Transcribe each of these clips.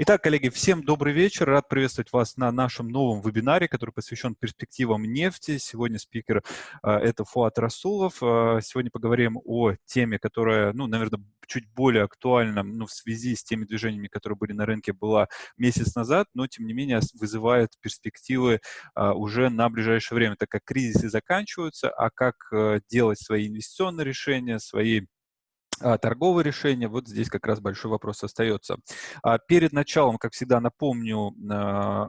Итак, коллеги, всем добрый вечер. Рад приветствовать вас на нашем новом вебинаре, который посвящен перспективам нефти. Сегодня спикер э, это Фуат Расулов. Э, сегодня поговорим о теме, которая, ну, наверное, чуть более актуальна ну, в связи с теми движениями, которые были на рынке, была месяц назад, но, тем не менее, вызывает перспективы э, уже на ближайшее время, так как кризисы заканчиваются, а как делать свои инвестиционные решения, свои а, торговые решения, вот здесь как раз большой вопрос остается. А перед началом, как всегда, напомню а,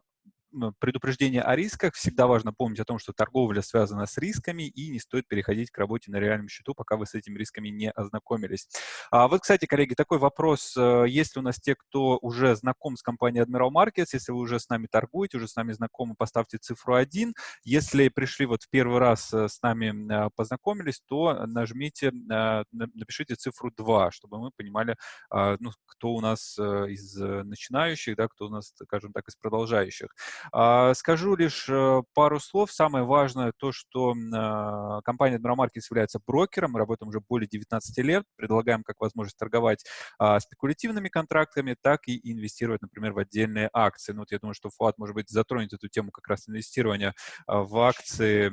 предупреждение о рисках. Всегда важно помнить о том, что торговля связана с рисками, и не стоит переходить к работе на реальном счету, пока вы с этими рисками не ознакомились. А вот, кстати, коллеги, такой вопрос. Э, есть ли у нас те, кто уже знаком с компанией Admiral Markets? Если вы уже с нами торгуете, уже с нами знакомы, поставьте цифру 1. Если пришли вот в первый раз э, с нами э, познакомились, то нажмите, напишите цифру 2, чтобы мы понимали, ну, кто у нас из начинающих, да, кто у нас, скажем так, из продолжающих. А, скажу лишь э, пару слов. Самое важное то, что а, компания Admiral Markets является брокером. Мы работаем уже более 19 лет. Предлагаем как возможность торговать а, спекулятивными контрактами, так и инвестировать, например, в отдельные акции. Ну, вот я думаю, что Фуат, может быть, затронет эту тему как раз инвестирования в акции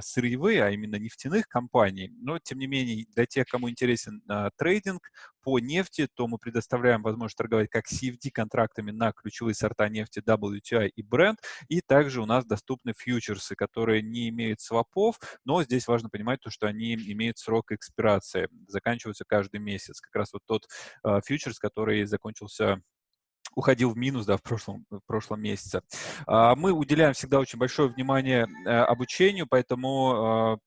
сырьевые, а именно нефтяных компаний. Но, тем не менее, для тех, кому интересен трейдинг, по нефти, то мы предоставляем возможность торговать как CFD-контрактами на ключевые сорта нефти WTI и Brent, и также у нас доступны фьючерсы, которые не имеют свопов, но здесь важно понимать то, что они имеют срок экспирации, заканчиваются каждый месяц. Как раз вот тот э, фьючерс, который закончился уходил в минус да, в, прошлом, в прошлом месяце. А, мы уделяем всегда очень большое внимание э, обучению, поэтому а,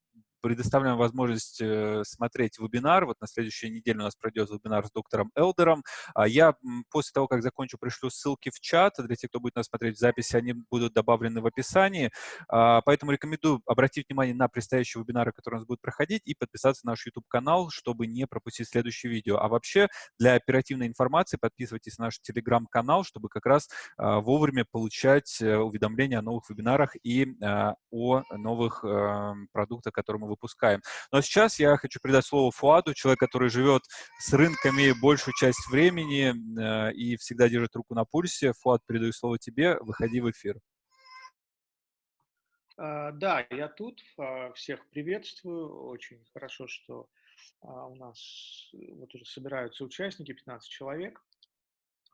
предоставляем возможность э, смотреть вебинар. Вот на следующей неделе у нас пройдет вебинар с доктором Элдером. А я после того, как закончу, пришлю ссылки в чат. Для тех, кто будет нас смотреть в записи, они будут добавлены в описании. А, поэтому рекомендую обратить внимание на предстоящие вебинары, которые у нас будут проходить, и подписаться на наш YouTube-канал, чтобы не пропустить следующее видео. А вообще, для оперативной информации подписывайтесь на наш Telegram-канал, чтобы как раз а, вовремя получать э, уведомления о новых вебинарах и о новых эм, продуктах, которые мы выпускаем. Но сейчас я хочу передать слово Фуаду, человек, который живет с рынками большую часть времени э, и всегда держит руку на пульсе. Фуад, передаю слово тебе, выходи в эфир. Uh, да, я тут, uh, всех приветствую. Очень хорошо, что uh, у нас э, вот уже собираются участники, 15 человек.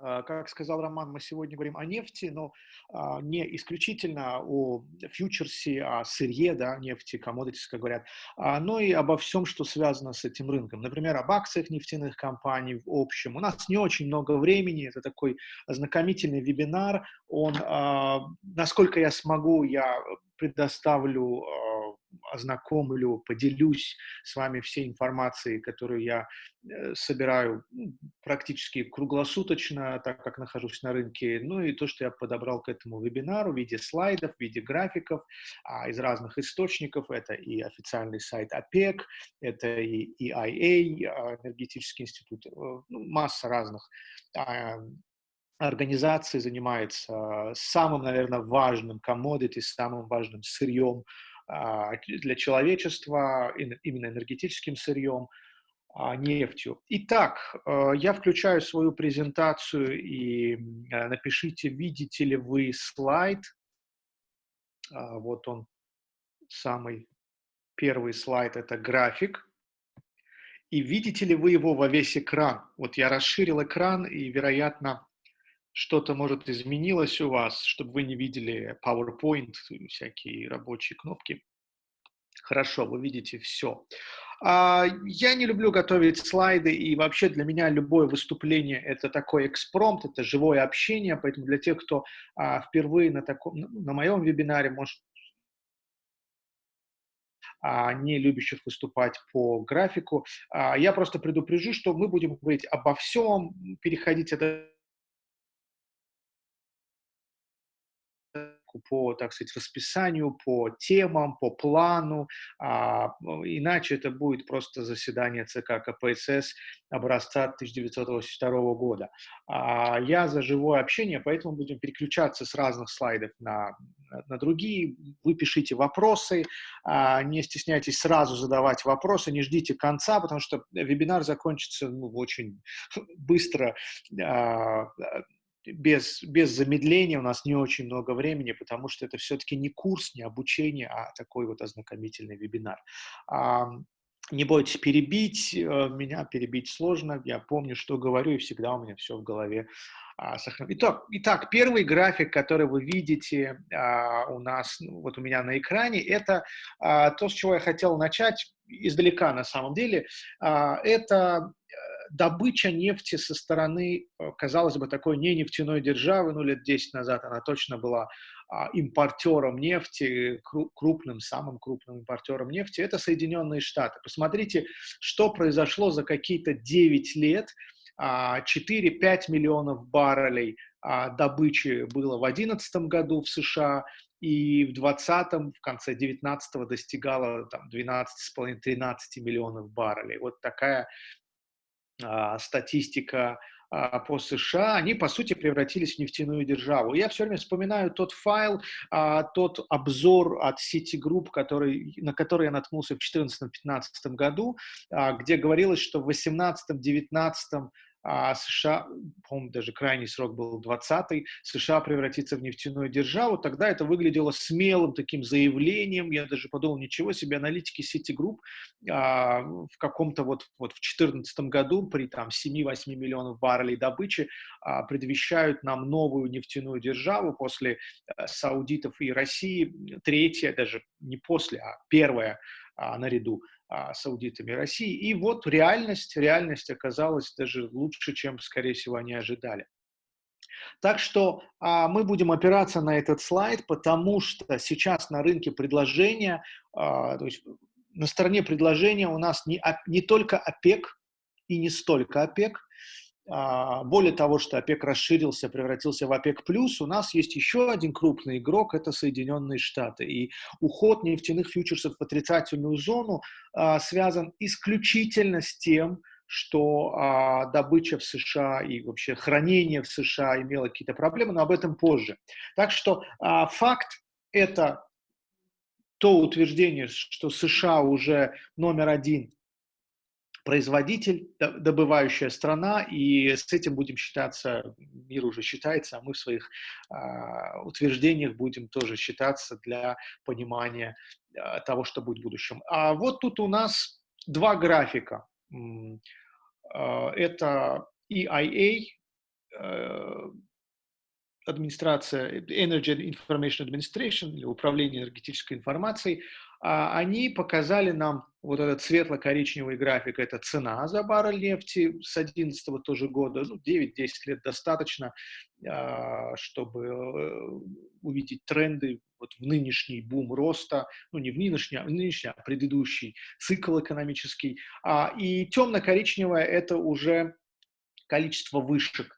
А, как сказал Роман, мы сегодня говорим о нефти, но а, не исключительно о фьючерсе, о сырье, да, нефти, commodities, как говорят, а, но и обо всем, что связано с этим рынком. Например, об акциях нефтяных компаний в общем. У нас не очень много времени, это такой ознакомительный вебинар. Он, насколько я смогу, я предоставлю ознакомлю, поделюсь с вами всей информацией, которую я э, собираю ну, практически круглосуточно, так как нахожусь на рынке, ну и то, что я подобрал к этому вебинару в виде слайдов, в виде графиков а, из разных источников. Это и официальный сайт ОПЕК, это и EIA, а, энергетический институт, э, ну, масса разных а, организаций занимается самым, наверное, важным commodity, самым важным сырьем а, для человечества, именно энергетическим сырьем, а, нефтью. Итак, э, я включаю свою презентацию и э, напишите, видите ли вы слайд. А, вот он, самый первый слайд, это график. И видите ли вы его во весь экран? Вот я расширил экран, и, вероятно, что-то, может, изменилось у вас, чтобы вы не видели PowerPoint, всякие рабочие кнопки. Хорошо, вы видите все. А, я не люблю готовить слайды, и вообще для меня любое выступление – это такой экспромт, это живое общение, поэтому для тех, кто а, впервые на, таком, на моем вебинаре, может, а, не любящих выступать по графику, я просто предупрежу, что мы будем говорить обо всем, переходить это по, так сказать, расписанию, по темам, по плану, а, иначе это будет просто заседание ЦК КПСС образца 1982 года. А, я за живое общение, поэтому будем переключаться с разных слайдов на, на другие. Вы пишите вопросы, а, не стесняйтесь сразу задавать вопросы, не ждите конца, потому что вебинар закончится ну, очень быстро. А, без, без замедления, у нас не очень много времени, потому что это все-таки не курс, не обучение, а такой вот ознакомительный вебинар. Не бойтесь перебить, э, меня перебить сложно, я помню, что говорю, и всегда у меня все в голове а, сохранено. Итак, итак, первый график, который вы видите а, у нас, ну, вот у меня на экране, это а, то, с чего я хотел начать издалека на самом деле. Это э, добыча нефти со стороны, э, казалось бы, такой не нефтяной державы, ну, лет 10 назад она точно была а, импортером нефти, крупным, самым крупным импортером нефти, это Соединенные Штаты. Посмотрите, что произошло за какие-то 9 лет. 4-5 а, миллионов баррелей а, добычи было в 2011 году в США, и в 2020, в конце 19 достигало там, 12,5-13 миллионов баррелей. Вот такая статистика а, по США, они, по сути, превратились в нефтяную державу. Я все время вспоминаю тот файл, а, тот обзор от Citigroup, который, на который я наткнулся в 2014-2015 году, а, где говорилось, что в 2018-2019 а США, по-моему, даже крайний срок был 20-й, США превратится в нефтяную державу, тогда это выглядело смелым таким заявлением, я даже подумал, ничего себе, аналитики Citigroup а, в каком-то вот, вот в 2014 году при там 7-8 миллионов баррелей добычи а, предвещают нам новую нефтяную державу после а, саудитов и России, третья, даже не после, а первая а, наряду а, саудитами России. И вот реальность, реальность оказалась даже лучше, чем, скорее всего, они ожидали. Так что а, мы будем опираться на этот слайд, потому что сейчас на рынке предложения, а, то есть на стороне предложения у нас не, не только ОПЕК и не столько ОПЕК, а, более того, что ОПЕК расширился, превратился в ОПЕК+, у нас есть еще один крупный игрок, это Соединенные Штаты. И уход нефтяных фьючерсов в отрицательную зону а, связан исключительно с тем, что а, добыча в США и вообще хранение в США имело какие-то проблемы, но об этом позже. Так что а, факт это то утверждение, что США уже номер один производитель, добывающая страна, и с этим будем считаться, мир уже считается, а мы в своих э, утверждениях будем тоже считаться для понимания э, того, что будет в будущем. А вот тут у нас два графика. Э, это EIA, э, администрация Energy Information Administration Управление энергетической информацией, а, они показали нам вот этот светло-коричневый график, это цена за баррель нефти с 2011 тоже года, ну, 9-10 лет достаточно, а, чтобы э, увидеть тренды вот в нынешний бум роста, ну, не в нынешний, а в нынешний, а предыдущий цикл экономический. А, и темно-коричневое – это уже количество вышек.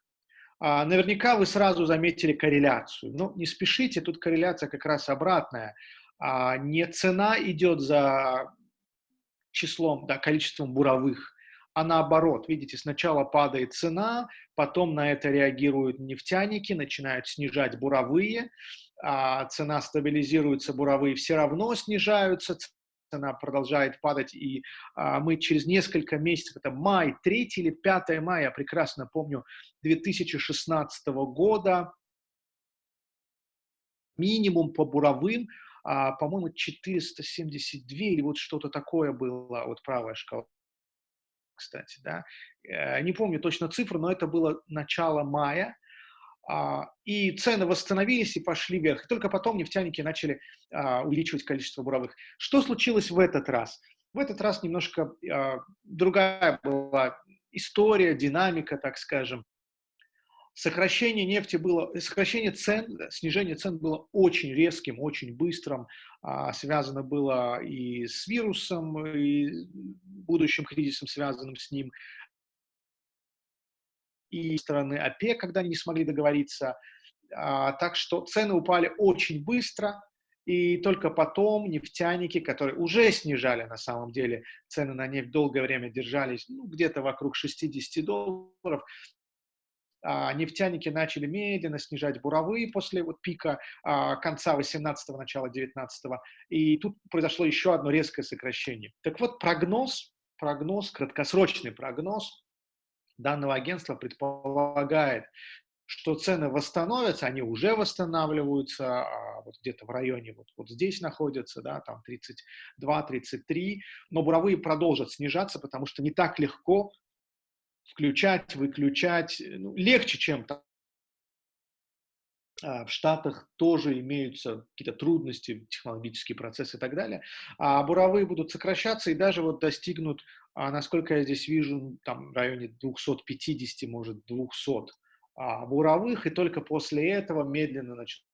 Наверняка вы сразу заметили корреляцию. Но не спешите, тут корреляция как раз обратная – а, не цена идет за числом, да, количеством буровых, а наоборот, видите, сначала падает цена, потом на это реагируют нефтяники, начинают снижать буровые, а цена стабилизируется, буровые все равно снижаются, цена продолжает падать, и а, мы через несколько месяцев, это май, 3 или 5 мая, я прекрасно помню, 2016 года, минимум по буровым по-моему, 472 или вот что-то такое было, вот правая шкала, кстати, да. Э, не помню точно цифру, но это было начало мая, а, и цены восстановились и пошли вверх. И только потом нефтяники начали а, увеличивать количество буровых. Что случилось в этот раз? В этот раз немножко а, другая была история, динамика, так скажем сокращение нефти было, сокращение цен, снижение цен было очень резким, очень быстрым, а, связано было и с вирусом, и будущим кризисом, связанным с ним, и стороны ОПЕК, когда они не смогли договориться. А, так что цены упали очень быстро, и только потом нефтяники, которые уже снижали на самом деле цены на нефть, долгое время держались ну, где-то вокруг 60 долларов, нефтяники начали медленно снижать буровые после вот пика а, конца 18-го, начала 19-го, и тут произошло еще одно резкое сокращение. Так вот, прогноз, прогноз, краткосрочный прогноз данного агентства предполагает, что цены восстановятся, они уже восстанавливаются, а вот где-то в районе вот, вот здесь находятся, да, там 32-33, но буровые продолжат снижаться, потому что не так легко включать, выключать, ну, легче, чем там. А, в Штатах тоже имеются какие-то трудности, технологические процессы и так далее, а буровые будут сокращаться и даже вот достигнут, а, насколько я здесь вижу, там в районе 250, может 200 а, буровых, и только после этого медленно начнут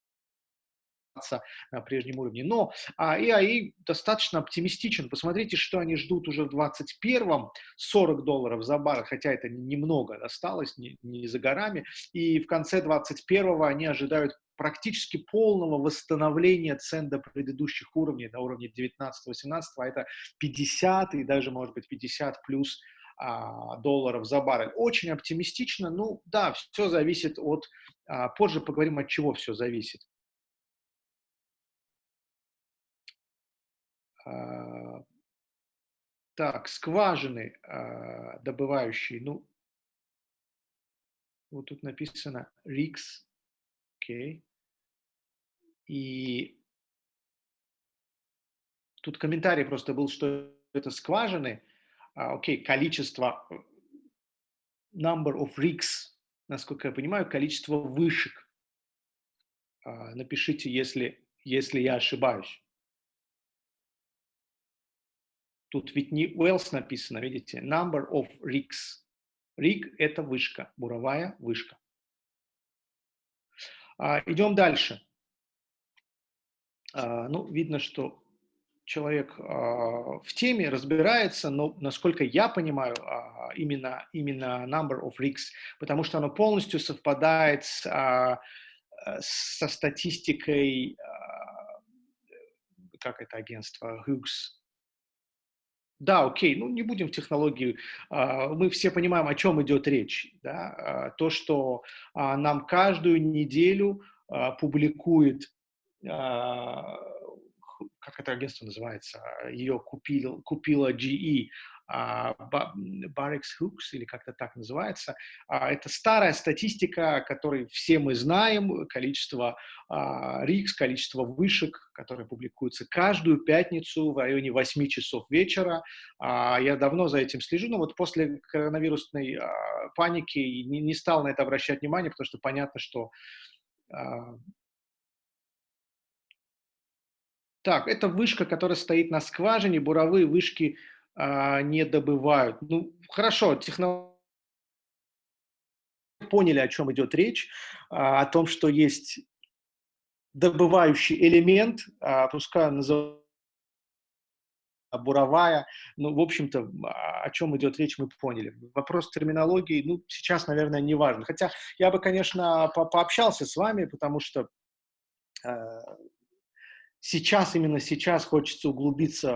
на прежнем уровне. Но а, EIA достаточно оптимистичен. Посмотрите, что они ждут уже в 2021-м. 40 долларов за баррель, хотя это немного осталось, не, не за горами. И в конце 2021-го они ожидают практически полного восстановления цен до предыдущих уровней, до уровня 19-18, а это 50 и даже, может быть, 50 плюс а, долларов за баррель. Очень оптимистично. Ну, да, все зависит от... А, позже поговорим, от чего все зависит. Так, скважины а, добывающие, ну, вот тут написано RIX, окей. И тут комментарий просто был, что это скважины, а, окей, количество, э, number of rigs, насколько я понимаю, количество вышек. Напишите, если, если я ошибаюсь. Тут ведь не wells написано, видите, number of rigs. Rig – это вышка, буровая вышка. А, идем дальше. А, ну, видно, что человек а, в теме разбирается, но, насколько я понимаю, а, именно, именно number of rigs, потому что оно полностью совпадает с, а, со статистикой, а, как это агентство, Hughes, да, окей, ну не будем в технологии, а, мы все понимаем, о чем идет речь. Да? А, то, что а, нам каждую неделю публикует, как это агентство называется, ее купил, купила GE, Barracks Hooks, или как-то так называется. А, это старая статистика, которой все мы знаем, количество РИКС, количество вышек, которые публикуются каждую пятницу в районе 8 часов вечера. А, я давно за этим слежу, но вот после коронавирусной а, паники не стал на это обращать внимание, потому что понятно, что так, это вышка, которая стоит на скважине, буровые вышки а, не добывают. Ну, хорошо, технологии поняли, о чем идет речь, а, о том, что есть добывающий элемент, а, пускай он называется буровая, ну, в общем-то, о чем идет речь, мы поняли. Вопрос терминологии, ну, сейчас, наверное, не важно. Хотя я бы, конечно, по пообщался с вами, потому что э, сейчас, именно сейчас хочется углубиться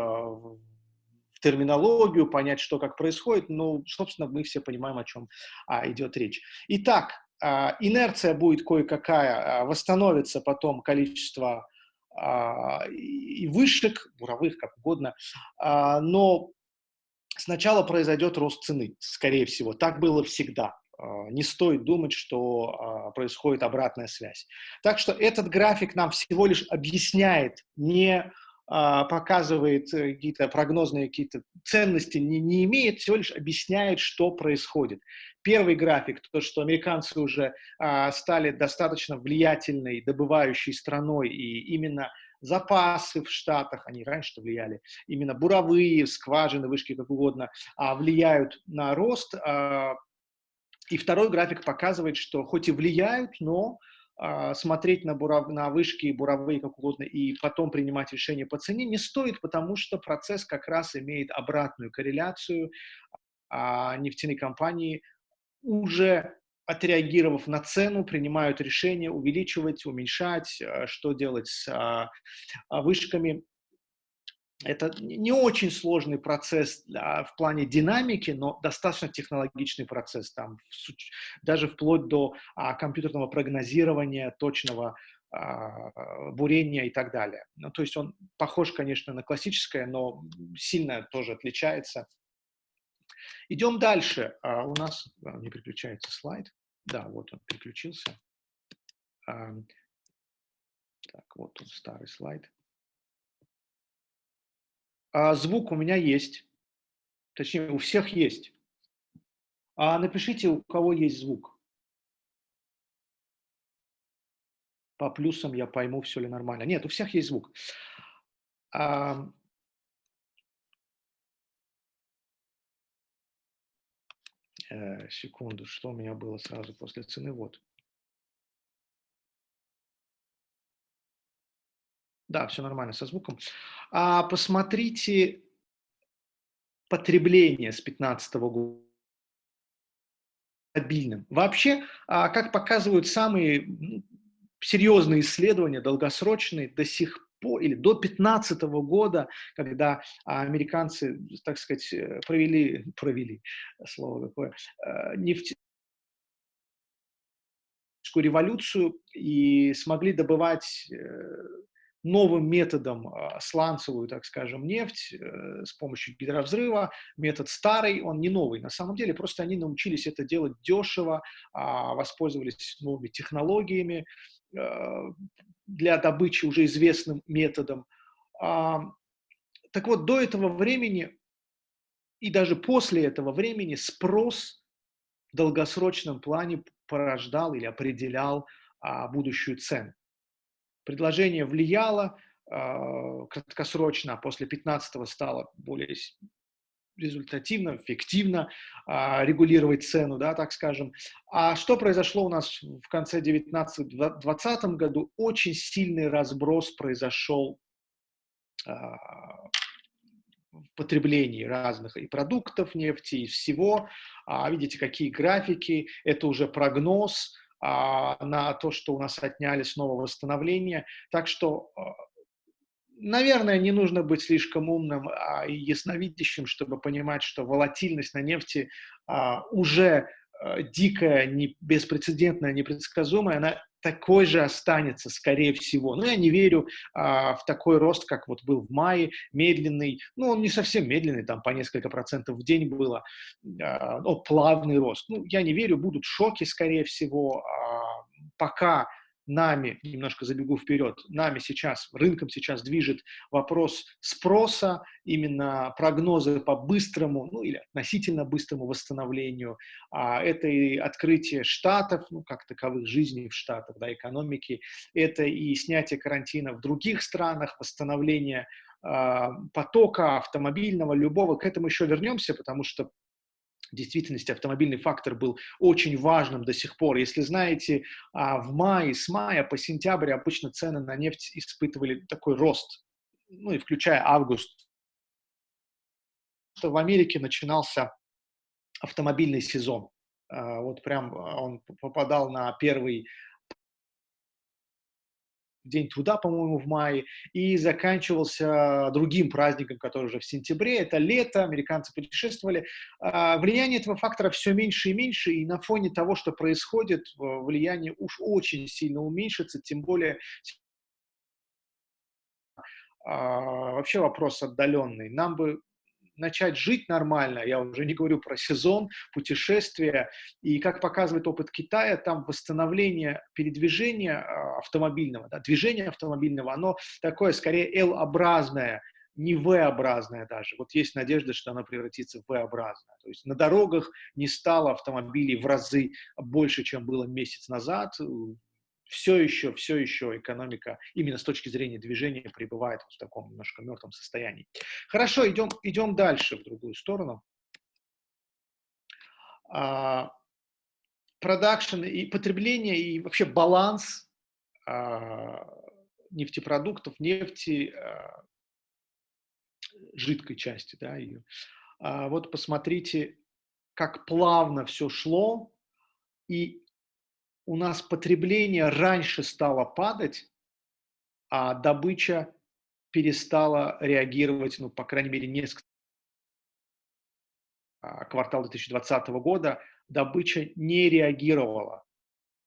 терминологию, понять, что как происходит, но, собственно, мы все понимаем, о чем а, идет речь. Итак, а, инерция будет кое-какая, а, восстановится потом количество а, и вышек, буровых, как угодно, а, но сначала произойдет рост цены, скорее всего. Так было всегда. А, не стоит думать, что а, происходит обратная связь. Так что этот график нам всего лишь объясняет не показывает э, какие-то прогнозные какие-то ценности, не, не имеет, всего лишь объясняет, что происходит. Первый график, то, что американцы уже а, стали достаточно влиятельной, добывающей страной, и именно запасы в Штатах, они раньше влияли, именно буровые, скважины, вышки, как угодно, а, влияют на рост. А, и второй график показывает, что хоть и влияют, но а, смотреть на, буров, на вышки и буровые как угодно и потом принимать решение по цене не стоит, потому что процесс как раз имеет обратную корреляцию. А нефтяные компании уже отреагировав на цену, принимают решение увеличивать, уменьшать, а, что делать с а, вышками это не очень сложный процесс в плане динамики, но достаточно технологичный процесс, там, даже вплоть до а, компьютерного прогнозирования, точного а, бурения и так далее. Ну, то есть он похож, конечно, на классическое, но сильно тоже отличается. Идем дальше. А, у нас а, не переключается слайд. Да, вот он переключился. А, так, вот он, старый слайд. А, звук у меня есть. Точнее, у всех есть. А напишите, у кого есть звук. По плюсам я пойму, все ли нормально. Нет, у всех есть звук. А, секунду, что у меня было сразу после цены? Вот. Да, все нормально со звуком. А посмотрите потребление с 2015 года стабильным. Вообще, а, как показывают самые серьезные исследования, долгосрочные, до сих пор, или до 2015 года, когда американцы, так сказать, э, провели, провели, слово какое, э, нефть, революцию и смогли добывать э, новым методом а, сланцевую, так скажем, нефть э, с помощью гидровзрыва. Метод старый, он не новый. На самом деле просто они научились это делать дешево, а, воспользовались новыми технологиями э, для добычи уже известным методом. А, так вот, до этого времени и даже после этого времени спрос в долгосрочном плане порождал или определял будущую цену. Предложение влияло э, краткосрочно, а после 15 стало более результативно, эффективно э, регулировать цену, да, так скажем. А что произошло у нас в конце 19-20 году? Очень сильный разброс произошел э, в потреблении разных и продуктов нефти, и всего. А, видите, какие графики, это уже прогноз, на то, что у нас отняли снова восстановление. Так что, а, наверное, не нужно быть слишком умным а, и ясновидящим, чтобы понимать, что волатильность на нефти а, уже а, дикая, не, беспрецедентная, непредсказуемая, она такой же останется, скорее всего. Но я не верю а, в такой рост, как вот был в мае, медленный. Ну, он не совсем медленный, там по несколько процентов в день было, а, но плавный рост. Ну, я не верю, будут шоки, скорее всего. А, пока нами, немножко забегу вперед, нами сейчас, рынком сейчас движет вопрос спроса, именно прогнозы по быстрому, ну или относительно быстрому восстановлению. А, это и открытие штатов, ну как таковых жизней в штатах, да, экономики, это и снятие карантина в других странах, восстановление а, потока автомобильного, любого, к этому еще вернемся, потому что в действительности автомобильный фактор был очень важным до сих пор. Если знаете, а, в мае, с мая по сентябрь обычно цены на нефть испытывали такой рост, ну и включая август. В Америке начинался автомобильный сезон. А, вот прям он попадал на первый День труда, по-моему, в мае, и заканчивался другим праздником, который уже в сентябре, это лето, американцы путешествовали. А, влияние этого фактора все меньше и меньше, и на фоне того, что происходит, влияние уж очень сильно уменьшится, тем более а, вообще вопрос отдаленный. Нам бы начать жить нормально, я уже не говорю про сезон, путешествия, и как показывает опыт Китая, там восстановление передвижения а, автомобильного, да, движение автомобильного, оно такое скорее L-образное, не V-образное даже. Вот есть надежда, что оно превратится в V-образное. То есть на дорогах не стало автомобилей в разы больше, чем было месяц назад все еще, все еще экономика именно с точки зрения движения пребывает в таком немножко мертвом состоянии. Хорошо, идем, идем дальше в другую сторону. Production и потребление и вообще баланс а, нефтепродуктов, нефти, а, жидкой части, да, ее. А, вот посмотрите, как плавно все шло, и у нас потребление раньше стало падать, а добыча перестала реагировать, ну, по крайней мере, несколько а, квартал 2020 года добыча не реагировала.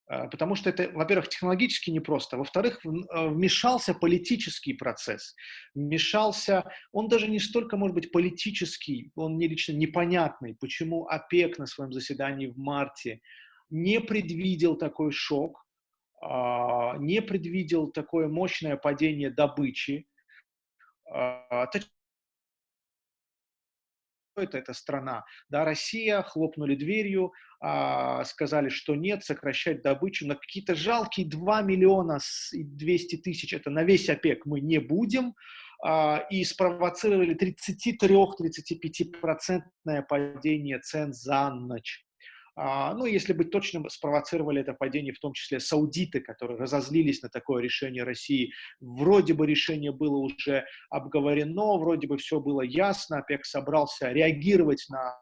А, потому что это, во-первых, технологически непросто, во-вторых, а, вмешался политический процесс, вмешался, он даже не столько, может быть, политический, он мне лично непонятный, почему ОПЕК на своем заседании в марте не предвидел такой шок, а, не предвидел такое мощное падение добычи. А, это эта страна. Да, Россия, хлопнули дверью, а, сказали, что нет, сокращать добычу на какие-то жалкие 2 миллиона 200 тысяч, это на весь ОПЕК мы не будем, и спровоцировали 33-35% падение цен за ночь. А, ну, если быть точным, спровоцировали это падение в том числе саудиты, которые разозлились на такое решение России. Вроде бы решение было уже обговорено, вроде бы все было ясно, ОПЕК собрался реагировать на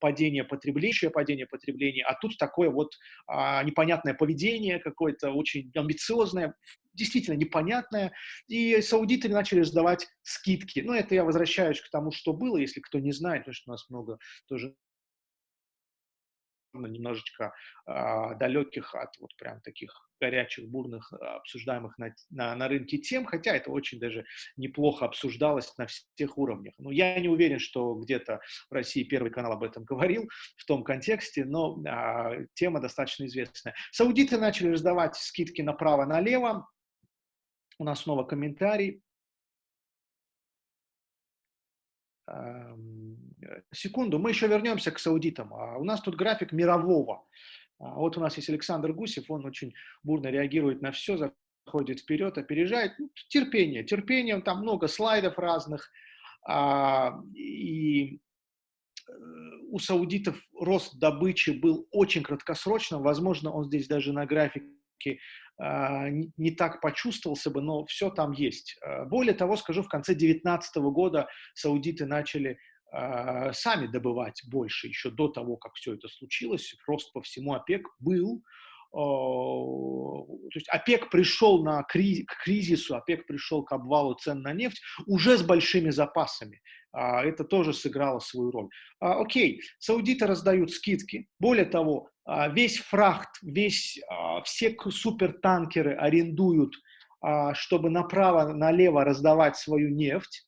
падение потребления, падение потребления, а тут такое вот а, непонятное поведение какое-то, очень амбициозное, действительно непонятное, и саудиты начали сдавать скидки. Ну, это я возвращаюсь к тому, что было, если кто не знает, потому что у нас много тоже немножечко э, далеких от вот прям таких горячих, бурных, а, обсуждаемых на, на, на рынке тем, хотя это очень даже неплохо обсуждалось на всех уровнях. Но я не уверен, что где-то в России Первый канал об этом говорил в том контексте, но э, тема достаточно известная. Саудиты начали раздавать скидки направо-налево. У нас снова комментарий. Секунду, мы еще вернемся к саудитам. А у нас тут график мирового. А вот у нас есть Александр Гусев, он очень бурно реагирует на все, заходит вперед, опережает. Ну, терпение, терпение, там много слайдов разных. А, и э, у саудитов рост добычи был очень краткосрочным, возможно, он здесь даже на графике не так почувствовался бы, но все там есть. Более того, скажу, в конце 2019 года саудиты начали э, сами добывать больше, еще до того, как все это случилось. Рост по всему ОПЕК был. Э, то есть ОПЕК пришел на криз, к кризису, ОПЕК пришел к обвалу цен на нефть уже с большими запасами. Э, это тоже сыграло свою роль. Э, окей, саудиты раздают скидки. Более того, э, весь фрахт, весь, э, все супертанкеры арендуют, э, чтобы направо-налево раздавать свою нефть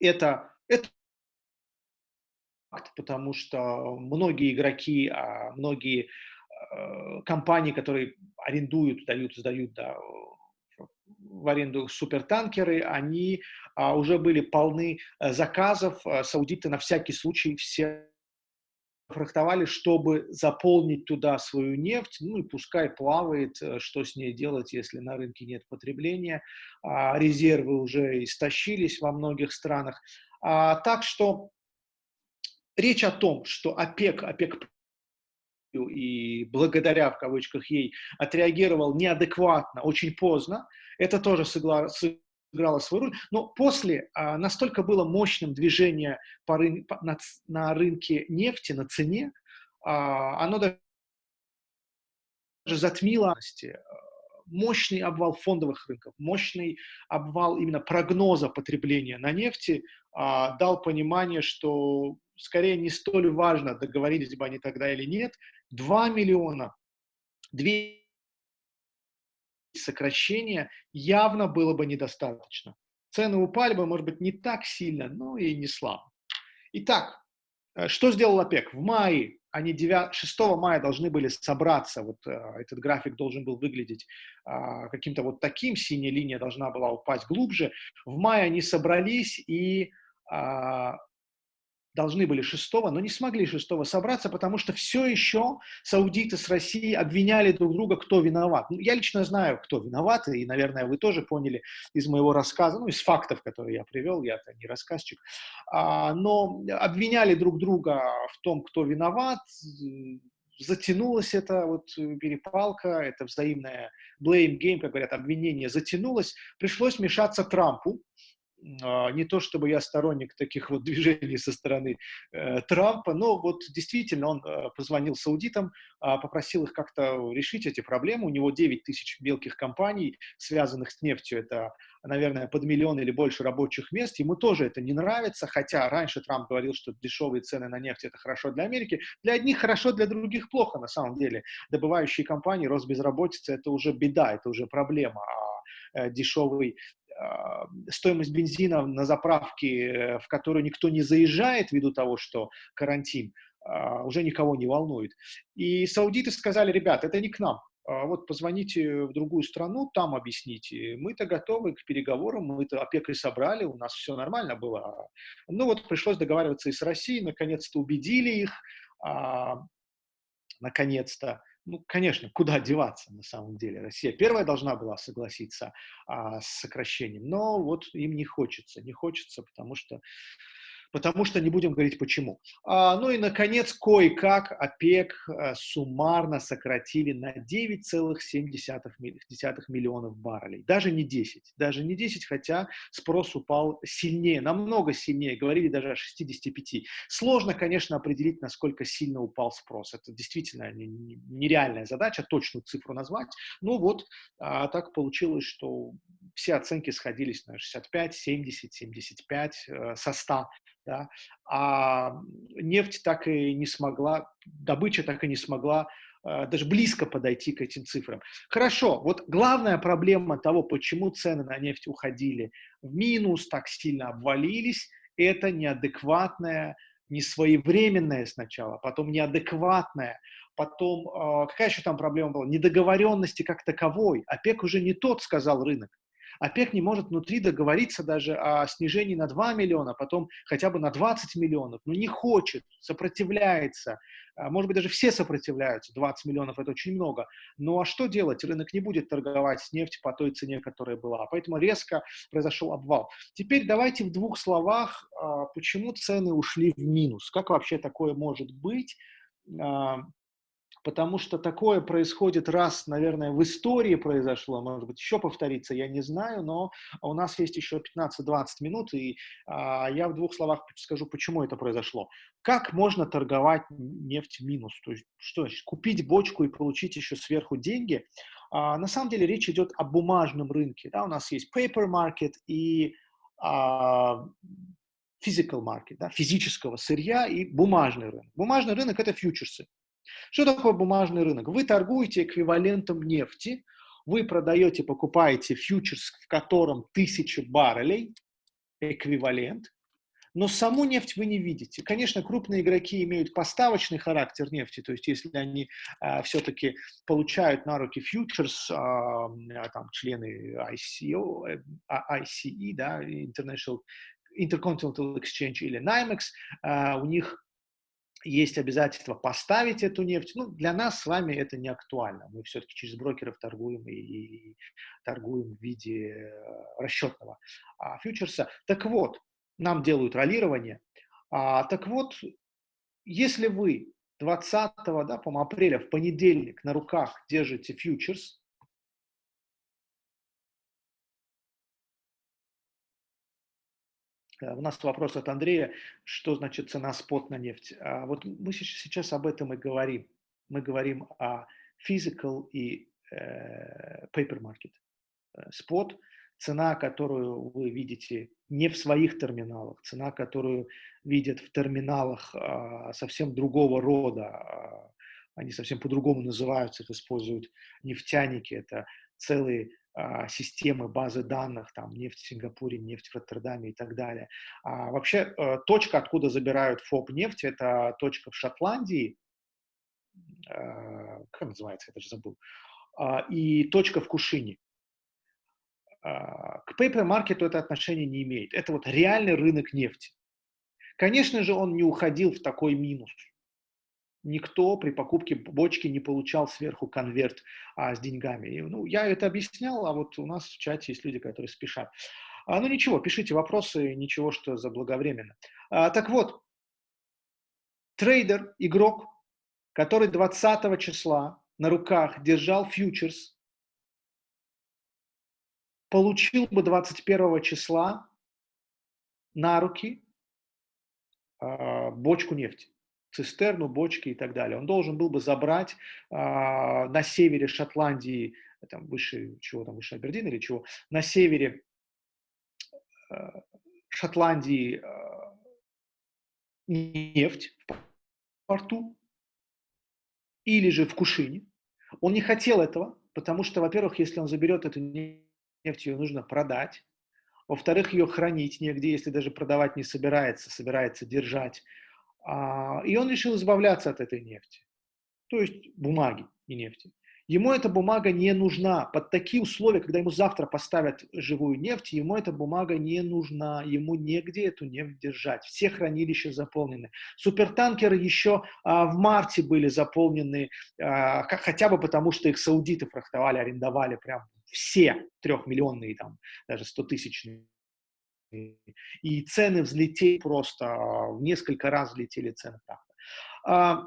это, это факт, потому что многие игроки, а, многие э, компании, которые арендуют, дают, сдают да, в аренду супертанкеры, они а, уже были полны э, заказов. Э, саудиты на всякий случай все фрахтовали, чтобы заполнить туда свою нефть, ну и пускай плавает, что с ней делать, если на рынке нет потребления, а резервы уже истощились во многих странах. А, так что речь о том, что ОПЕК, ОПЕК и благодаря, в кавычках, ей отреагировал неадекватно, очень поздно, это тоже сыграло, сыграло свою роль. Но после а, настолько было мощным движение по рын, по, на, на рынке нефти, на цене, а, оно даже затмило мощный обвал фондовых рынков, мощный обвал именно прогноза потребления на нефти а, дал понимание, что скорее не столь важно, договорились бы они тогда или нет, 2 миллиона, 2 сокращения явно было бы недостаточно. Цены упали бы, может быть, не так сильно, но и не слабо. Итак, э, что сделал ОПЕК? В мае, они 9, 6 мая должны были собраться, вот э, этот график должен был выглядеть а, каким-то вот таким, синяя линия должна была упасть глубже. В мае они собрались и а, должны были шестого, но не смогли шестого собраться, потому что все еще саудиты с Россией обвиняли друг друга, кто виноват. Ну, я лично знаю, кто виноват, и, наверное, вы тоже поняли из моего рассказа, ну, из фактов, которые я привел, я-то не рассказчик, а, но обвиняли друг друга в том, кто виноват, затянулась эта вот перепалка, это взаимная blame game, как говорят, обвинение затянулось, пришлось мешаться Трампу, не то чтобы я сторонник таких вот движений со стороны э, Трампа, но вот действительно он э, позвонил саудитам, э, попросил их как-то решить эти проблемы. У него 9 тысяч мелких компаний, связанных с нефтью, это, наверное, под миллион или больше рабочих мест. Ему тоже это не нравится, хотя раньше Трамп говорил, что дешевые цены на нефть это хорошо для Америки. Для одних хорошо, для других плохо на самом деле. Добывающие компании, рост безработицы это уже беда, это уже проблема. А э, дешевый стоимость бензина на заправке, в которую никто не заезжает ввиду того, что карантин, уже никого не волнует. И саудиты сказали, ребят, это не к нам, а вот позвоните в другую страну, там объясните. Мы-то готовы к переговорам, мы-то опекой собрали, у нас все нормально было. Ну вот пришлось договариваться и с Россией, наконец-то убедили их, а, наконец-то. Ну, конечно, куда деваться на самом деле? Россия первая должна была согласиться а, с сокращением, но вот им не хочется, не хочется, потому что потому что не будем говорить почему. А, ну и, наконец, кое-как ОПЕК а, суммарно сократили на 9,7 миллионов баррелей. Даже не 10, даже не 10, хотя спрос упал сильнее, намного сильнее, говорили даже о 65. Сложно, конечно, определить, насколько сильно упал спрос. Это действительно нереальная задача, точную цифру назвать. Ну вот, а, так получилось, что все оценки сходились на 65, 70, 75 э, со 100 да, а нефть так и не смогла, добыча так и не смогла э, даже близко подойти к этим цифрам. Хорошо, вот главная проблема того, почему цены на нефть уходили в минус, так сильно обвалились, это неадекватная, несвоевременная сначала, потом неадекватная, потом, э, какая еще там проблема была, недоговоренности как таковой. ОПЕК уже не тот, сказал рынок. ОПЕК не может внутри договориться даже о снижении на 2 миллиона, потом хотя бы на 20 миллионов, но не хочет, сопротивляется. А, может быть, даже все сопротивляются, 20 миллионов – это очень много. Ну а что делать? Рынок не будет торговать с нефтью по той цене, которая была. Поэтому резко произошел обвал. Теперь давайте в двух словах, а, почему цены ушли в минус. Как вообще такое может быть? Потому что такое происходит раз, наверное, в истории произошло, может быть, еще повторится, я не знаю, но у нас есть еще 15-20 минут, и а, я в двух словах скажу, почему это произошло. Как можно торговать нефть минус? То есть, что значит, купить бочку и получить еще сверху деньги? А, на самом деле речь идет о бумажном рынке. Да? У нас есть paper market и а, physical market, да, физического сырья и бумажный рынок. Бумажный рынок – это фьючерсы. Что такое бумажный рынок? Вы торгуете эквивалентом нефти, вы продаете, покупаете фьючерс, в котором тысячи баррелей, эквивалент, но саму нефть вы не видите. Конечно, крупные игроки имеют поставочный характер нефти, то есть если они э, все-таки получают на руки фьючерс, э, там, члены ICO, э, ICE, да, International Intercontinental Exchange или NYMEX, э, у них есть обязательство поставить эту нефть. Ну, для нас с вами это не актуально. Мы все-таки через брокеров торгуем и, и торгуем в виде э, расчетного а, фьючерса. Так вот, нам делают роллирование. А, так вот, если вы 20 да, по апреля в понедельник на руках держите фьючерс, у нас вопрос от Андрея, что значит цена спот на нефть. А вот мы сейчас об этом и говорим. Мы говорим о physical и э, paper market. Э, спот – цена, которую вы видите не в своих терминалах, цена, которую видят в терминалах э, совсем другого рода. А, они совсем по-другому называются, их используют нефтяники. Это целые системы, базы данных, там, нефть в Сингапуре, нефть в Роттердаме и так далее. А вообще, э, точка, откуда забирают ФОП нефть, это точка в Шотландии, э, как называется, я даже забыл, а, и точка в Кушине. А, к paper маркету это отношение не имеет. Это вот реальный рынок нефти. Конечно же, он не уходил в такой минус никто при покупке бочки не получал сверху конверт а, с деньгами. И, ну, я это объяснял, а вот у нас в чате есть люди, которые спешат. А, ну ничего, пишите вопросы, ничего, что заблаговременно. А, так вот, трейдер, игрок, который 20 числа на руках держал фьючерс, получил бы 21 числа на руки э, бочку нефти цистерну, бочки и так далее. Он должен был бы забрать э, на севере Шотландии, там выше чего там, выше Абердина или чего, на севере э, Шотландии э, нефть в порту или же в Кушине. Он не хотел этого, потому что, во-первых, если он заберет эту нефть, ее нужно продать, во-вторых, ее хранить негде, если даже продавать не собирается, собирается держать. А, и он решил избавляться от этой нефти, то есть бумаги и нефти. Ему эта бумага не нужна. Под такие условия, когда ему завтра поставят живую нефть, ему эта бумага не нужна. Ему негде эту нефть держать. Все хранилища заполнены. Супертанкеры еще а, в марте были заполнены, а, хотя бы потому, что их саудиты фрахтовали, арендовали прям все трехмиллионные, там, даже стотысячные. И цены взлетели просто, а, в несколько раз взлетели цены. А,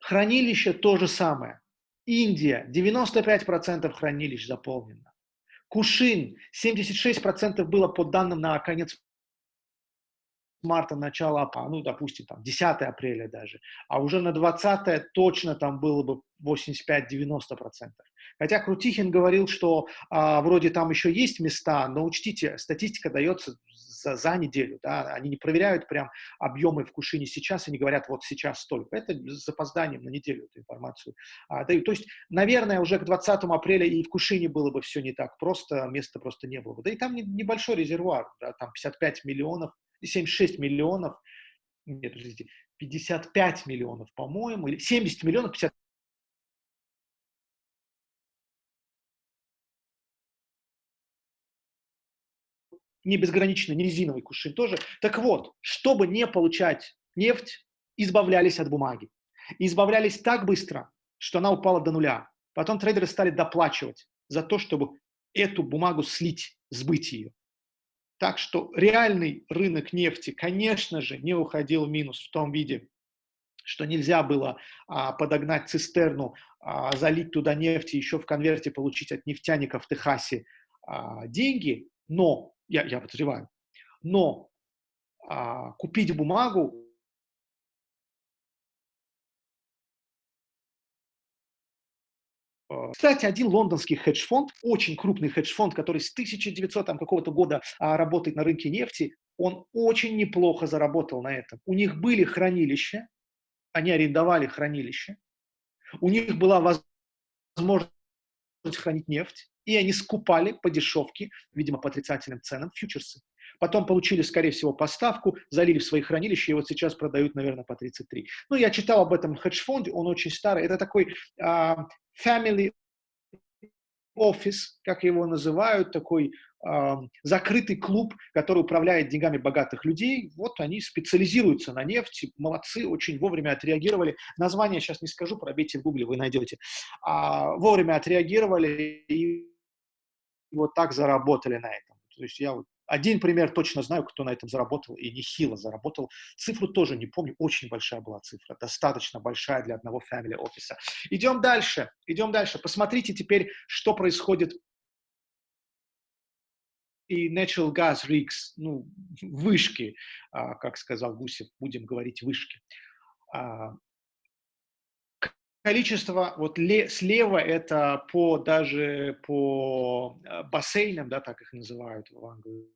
хранилище то же самое. Индия, 95% хранилищ заполнено. Кушин, 76% было по данным на конец марта, начало ну, допустим, там, 10 апреля даже, а уже на 20 точно там было бы 85-90%. Хотя Крутихин говорил, что а, вроде там еще есть места, но учтите, статистика дается за, за неделю, да, они не проверяют прям объемы в Кушине сейчас, они говорят, вот сейчас столько. Это с запозданием на неделю эту информацию а, дают. То есть, наверное, уже к 20 апреля и в Кушине было бы все не так просто, места просто не было бы. Да и там не, небольшой резервуар, да, там 55 миллионов, 76 миллионов, нет, подождите, 55 миллионов, по-моему, или 70 миллионов, 50 не безграничный, не резиновый кувшин тоже. Так вот, чтобы не получать нефть, избавлялись от бумаги. И избавлялись так быстро, что она упала до нуля. Потом трейдеры стали доплачивать за то, чтобы эту бумагу слить, сбыть ее. Так что реальный рынок нефти, конечно же, не уходил в минус в том виде, что нельзя было а, подогнать цистерну, а, залить туда нефть и еще в конверте получить от нефтяников в Техасе а, деньги, но я, я подозреваю. Но а, купить бумагу Кстати, один лондонский хедж-фонд, очень крупный хедж-фонд, который с 1900 какого-то года а, работает на рынке нефти, он очень неплохо заработал на этом. У них были хранилища, они арендовали хранилища, у них была возможность хранить нефть, и они скупали по дешевке, видимо, по отрицательным ценам, фьючерсы. Потом получили, скорее всего, поставку, залили в свои хранилища, и вот сейчас продают, наверное, по 33. Ну, я читал об этом хедж-фонде, он очень старый. Это такой uh, family office, как его называют, такой э, закрытый клуб, который управляет деньгами богатых людей. Вот они специализируются на нефти, молодцы, очень вовремя отреагировали. Название сейчас не скажу, пробейте в гугле, вы найдете. А, вовремя отреагировали и вот так заработали на этом. То есть я вот один пример точно знаю, кто на этом заработал, и нехило заработал. Цифру тоже не помню, очень большая была цифра, достаточно большая для одного family офиса. Идем дальше, идем дальше. Посмотрите теперь, что происходит и natural gas rigs, ну, вышки, а, как сказал Гусев, будем говорить вышки. Количество, вот ле, слева это по даже по а, бассейнам, да, так их называют в Англии,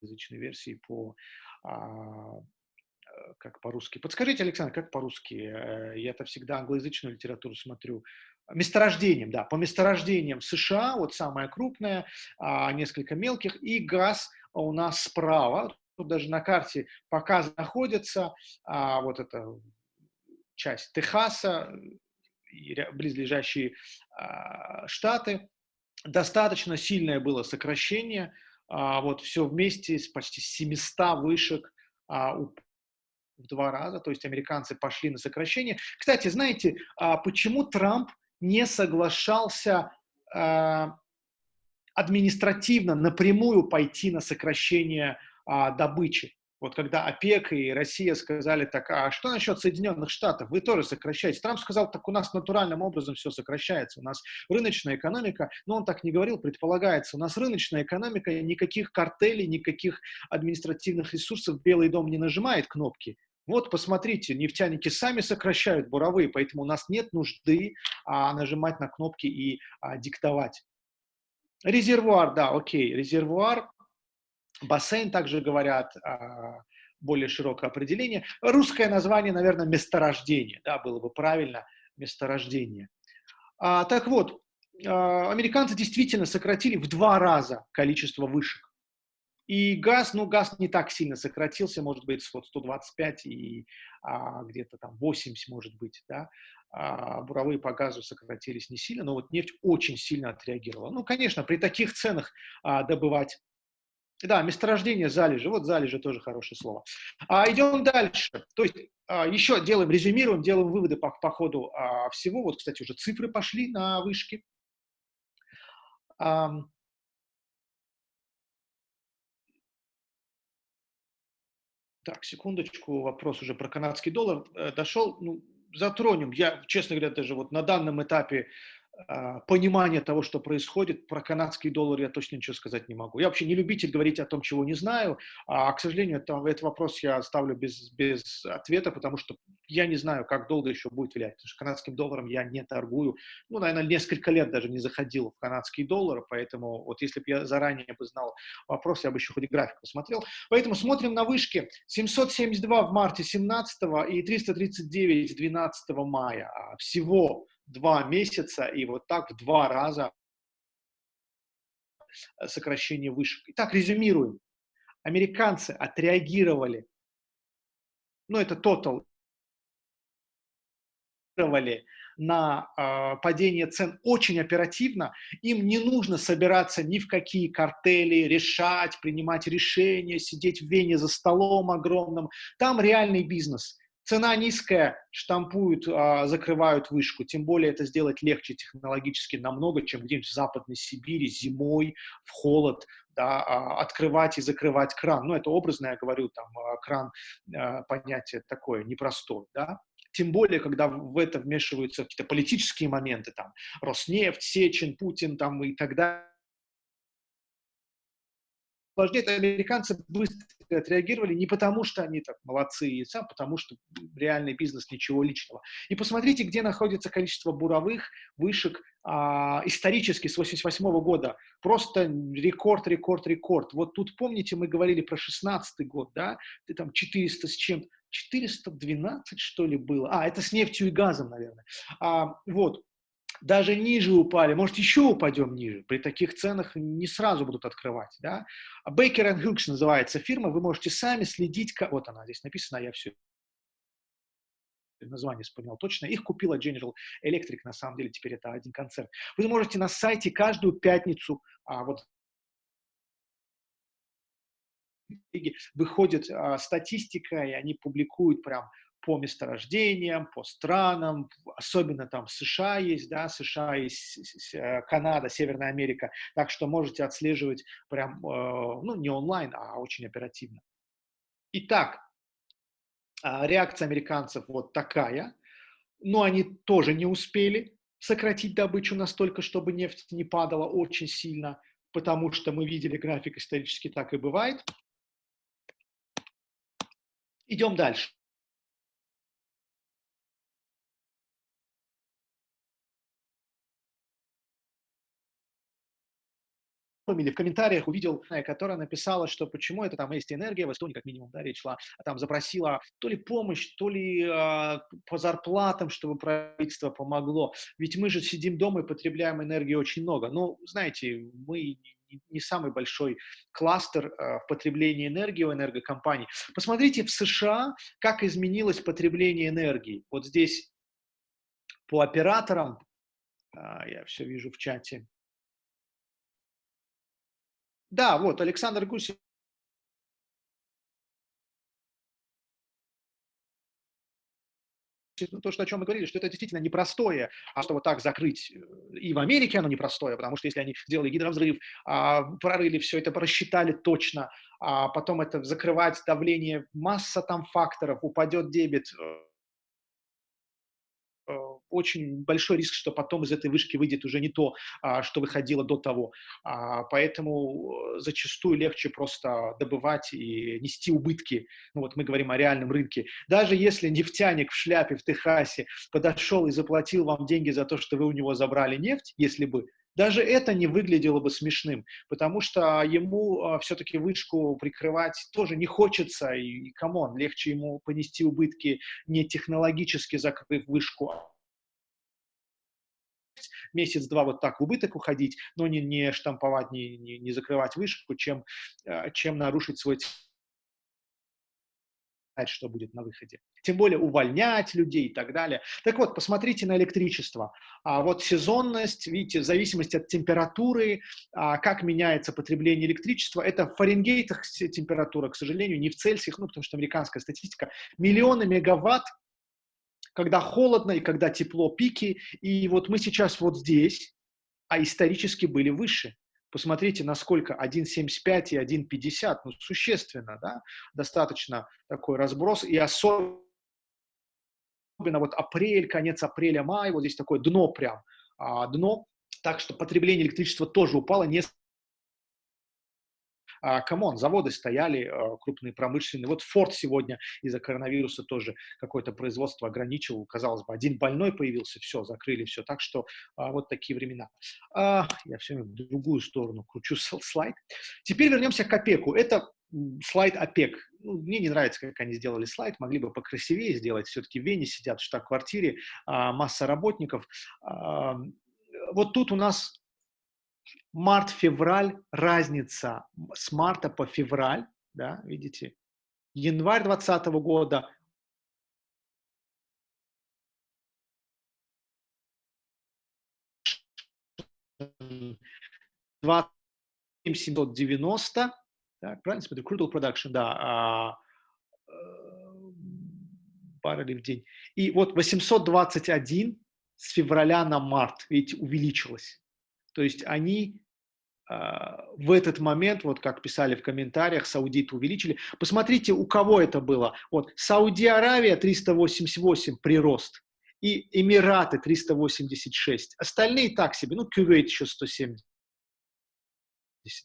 язычной версии по а, э, как по-русски. Подскажите, Александр, как по-русски? Э, я-то всегда англоязычную литературу смотрю. Месторождением, да, по месторождениям США, вот самое крупное, а, несколько мелких, и газ у нас справа, тут даже на карте показано находится, а, вот эта часть Техаса, близлежащие штаты, достаточно сильное было сокращение, а, вот все вместе с почти 700 вышек а, в два раза, то есть американцы пошли на сокращение. Кстати, знаете, а, почему Трамп не соглашался а, административно напрямую пойти на сокращение а, добычи? Вот когда ОПЕК и Россия сказали так, а что насчет Соединенных Штатов? Вы тоже сокращаете. Трамп сказал, так у нас натуральным образом все сокращается. У нас рыночная экономика, но он так не говорил, предполагается. У нас рыночная экономика, никаких картелей, никаких административных ресурсов Белый дом не нажимает кнопки. Вот, посмотрите, нефтяники сами сокращают буровые, поэтому у нас нет нужды а, нажимать на кнопки и а, диктовать. Резервуар, да, окей, резервуар Бассейн также говорят, а, более широкое определение. Русское название, наверное, месторождение, да, было бы правильно, месторождение. А, так вот, а, американцы действительно сократили в два раза количество вышек. И газ, ну, газ не так сильно сократился, может быть, вот 125 и а, где-то там 80, может быть, да. А, буровые по газу сократились не сильно, но вот нефть очень сильно отреагировала. Ну, конечно, при таких ценах а, добывать да, месторождение, залежи. Вот залежи тоже хорошее слово. А, идем дальше. То есть а, еще делаем, резюмируем, делаем выводы по, по ходу а, всего. Вот, кстати, уже цифры пошли на вышки. А, так, секундочку, вопрос уже про канадский доллар э, дошел. Ну, затронем. Я, честно говоря, даже вот на данном этапе понимание того, что происходит. Про канадский доллар я точно ничего сказать не могу. Я вообще не любитель говорить о том, чего не знаю. А, к сожалению, это, этот вопрос я оставлю без, без ответа, потому что я не знаю, как долго еще будет влиять. Потому что канадским долларом я не торгую. Ну, наверное, несколько лет даже не заходил в канадский доллар, поэтому вот если бы я заранее бы знал вопрос, я бы еще хоть график посмотрел. Поэтому смотрим на вышки. 772 в марте 17 и 339 12 мая. А, всего два месяца и вот так в два раза сокращение вышек. Итак, резюмируем. Американцы отреагировали, ну это total, на э, падение цен очень оперативно, им не нужно собираться ни в какие картели, решать, принимать решения, сидеть в Вене за столом огромным. Там реальный бизнес. Цена низкая, штампуют, а, закрывают вышку. Тем более это сделать легче технологически намного, чем где-нибудь в Западной Сибири зимой, в холод, да, а, открывать и закрывать кран. Ну, это образно я говорю, там, а, кран, понятие такое непростое, да. Тем более, когда в это вмешиваются какие-то политические моменты, там, Роснефть, Сечин, Путин, там, и так далее это американцы быстро отреагировали не потому, что они так молодцы сам, потому что реальный бизнес, ничего личного. И посмотрите, где находится количество буровых вышек а, исторически с 88 -го года. Просто рекорд, рекорд, рекорд. Вот тут, помните, мы говорили про 16 год, да, ты там 400 с чем 412, что ли, было. А, это с нефтью и газом, наверное. А, вот, даже ниже упали, может, еще упадем ниже. При таких ценах не сразу будут открывать. Да? Baker Hughes называется фирма, вы можете сами следить, вот она здесь написана, я все название вспомнил точно, их купила General Electric, на самом деле теперь это один концерт. Вы можете на сайте каждую пятницу, а, вот выходит а, статистика, и они публикуют прям по месторождениям, по странам, особенно там США есть, да, США есть, э, Канада, Северная Америка, так что можете отслеживать прям, э, ну, не онлайн, а очень оперативно. Итак, а, реакция американцев вот такая, но они тоже не успели сократить добычу настолько, чтобы нефть не падала очень сильно, потому что мы видели график исторически так и бывает. Идем дальше. Или в комментариях увидел, э, которая написала, что почему это там есть энергия, в Эстонии как минимум, да, речь шла, а там запросила то ли помощь, то ли э, по зарплатам, чтобы правительство помогло. Ведь мы же сидим дома и потребляем энергии очень много. Ну, знаете, мы не самый большой кластер э, в потреблении энергии у энергокомпаний. Посмотрите в США, как изменилось потребление энергии. Вот здесь по операторам, э, я все вижу в чате, да, вот, Александр Гусев то, что, о чем мы говорили, что это действительно непростое, а что вот так закрыть э, и в Америке оно непростое, потому что если они сделали гидровзрыв, а, прорыли все это, просчитали точно, а потом это закрывать давление, масса там факторов, упадет дебет, Э, очень большой риск, что потом из этой вышки выйдет уже не то, а, что выходило до того. А, поэтому э, зачастую легче просто добывать и нести убытки. Ну вот мы говорим о реальном рынке. Даже если нефтяник в шляпе в Техасе подошел и заплатил вам деньги за то, что вы у него забрали нефть, если бы, даже это не выглядело бы смешным, потому что ему а, все-таки вышку прикрывать тоже не хочется, и, come on, легче ему понести убытки не технологически закрыв вышку, месяц-два вот так в убыток уходить, но не, не штамповать, не, не, не закрывать вышку, чем, э, чем нарушить свой что будет на выходе. Тем более увольнять людей и так далее. Так вот, посмотрите на электричество. А вот сезонность, видите, в зависимости от температуры, а, как меняется потребление электричества. Это в Фаренгейтах температура, к сожалению, не в Цельсиях, ну, потому что американская статистика. Миллионы мегаватт, когда холодно и когда тепло, пики. И вот мы сейчас вот здесь, а исторически были выше. Посмотрите, насколько 1,75 и 1,50, ну, существенно, да, достаточно такой разброс, и особенно вот апрель, конец апреля, май, вот здесь такое дно прям, а, дно, так что потребление электричества тоже упало, не а, come on, заводы стояли, а, крупные промышленные. Вот Форд сегодня из-за коронавируса тоже какое-то производство ограничил. Казалось бы, один больной появился, все, закрыли все. Так что а, вот такие времена. Я все в другую сторону кручу слайд. Теперь вернемся к ОПЕКу. Это слайд ОПЕК. Ну, мне не нравится, как они сделали слайд, могли бы покрасивее сделать. Все-таки в Вене сидят в штаб-квартире, масса работников. Вот тут у нас март-февраль, разница с марта по февраль, да, видите, январь 2020 года, девяносто, так, правильно смотрю, crude production, да, а, э, баррелей в день. И вот 821 с февраля на март, видите, увеличилось. То есть они а, в этот момент, вот как писали в комментариях, саудиты увеличили. Посмотрите, у кого это было. Вот Сауди-Аравия 388 прирост и Эмираты 386. Остальные так себе, ну, Кувейт еще 170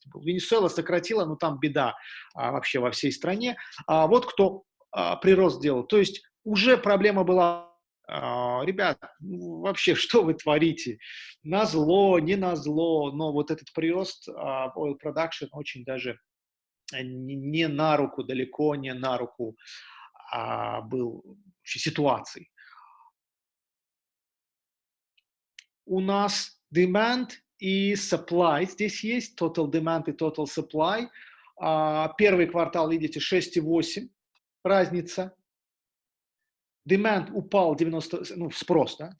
был. Венесуэла сократила, но там беда а, вообще во всей стране. А вот кто а, прирост делал. То есть уже проблема была ребят, ну, вообще, что вы творите? На зло, не на зло, но вот этот прирост oil production очень даже не на руку, далеко не на руку а, был ситуации. У нас demand и supply здесь есть, total demand и total supply. А, первый квартал, видите, 6,8 разница demand упал 90, ну, спрос, да,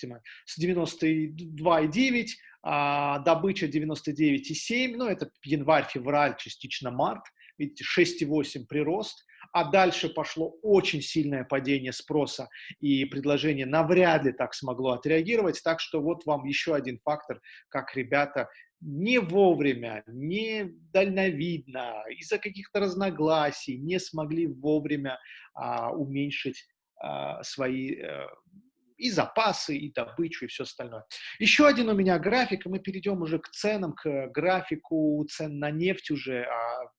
с 92,9, а добыча 99,7, ну, это январь, февраль, частично март, видите, 6,8 прирост, а дальше пошло очень сильное падение спроса, и предложение навряд ли так смогло отреагировать, так что вот вам еще один фактор, как ребята не вовремя, не дальновидно, из-за каких-то разногласий не смогли вовремя а, уменьшить свои э, и запасы, и добычу, и все остальное. Еще один у меня график, и мы перейдем уже к ценам, к графику цен на нефть уже, а,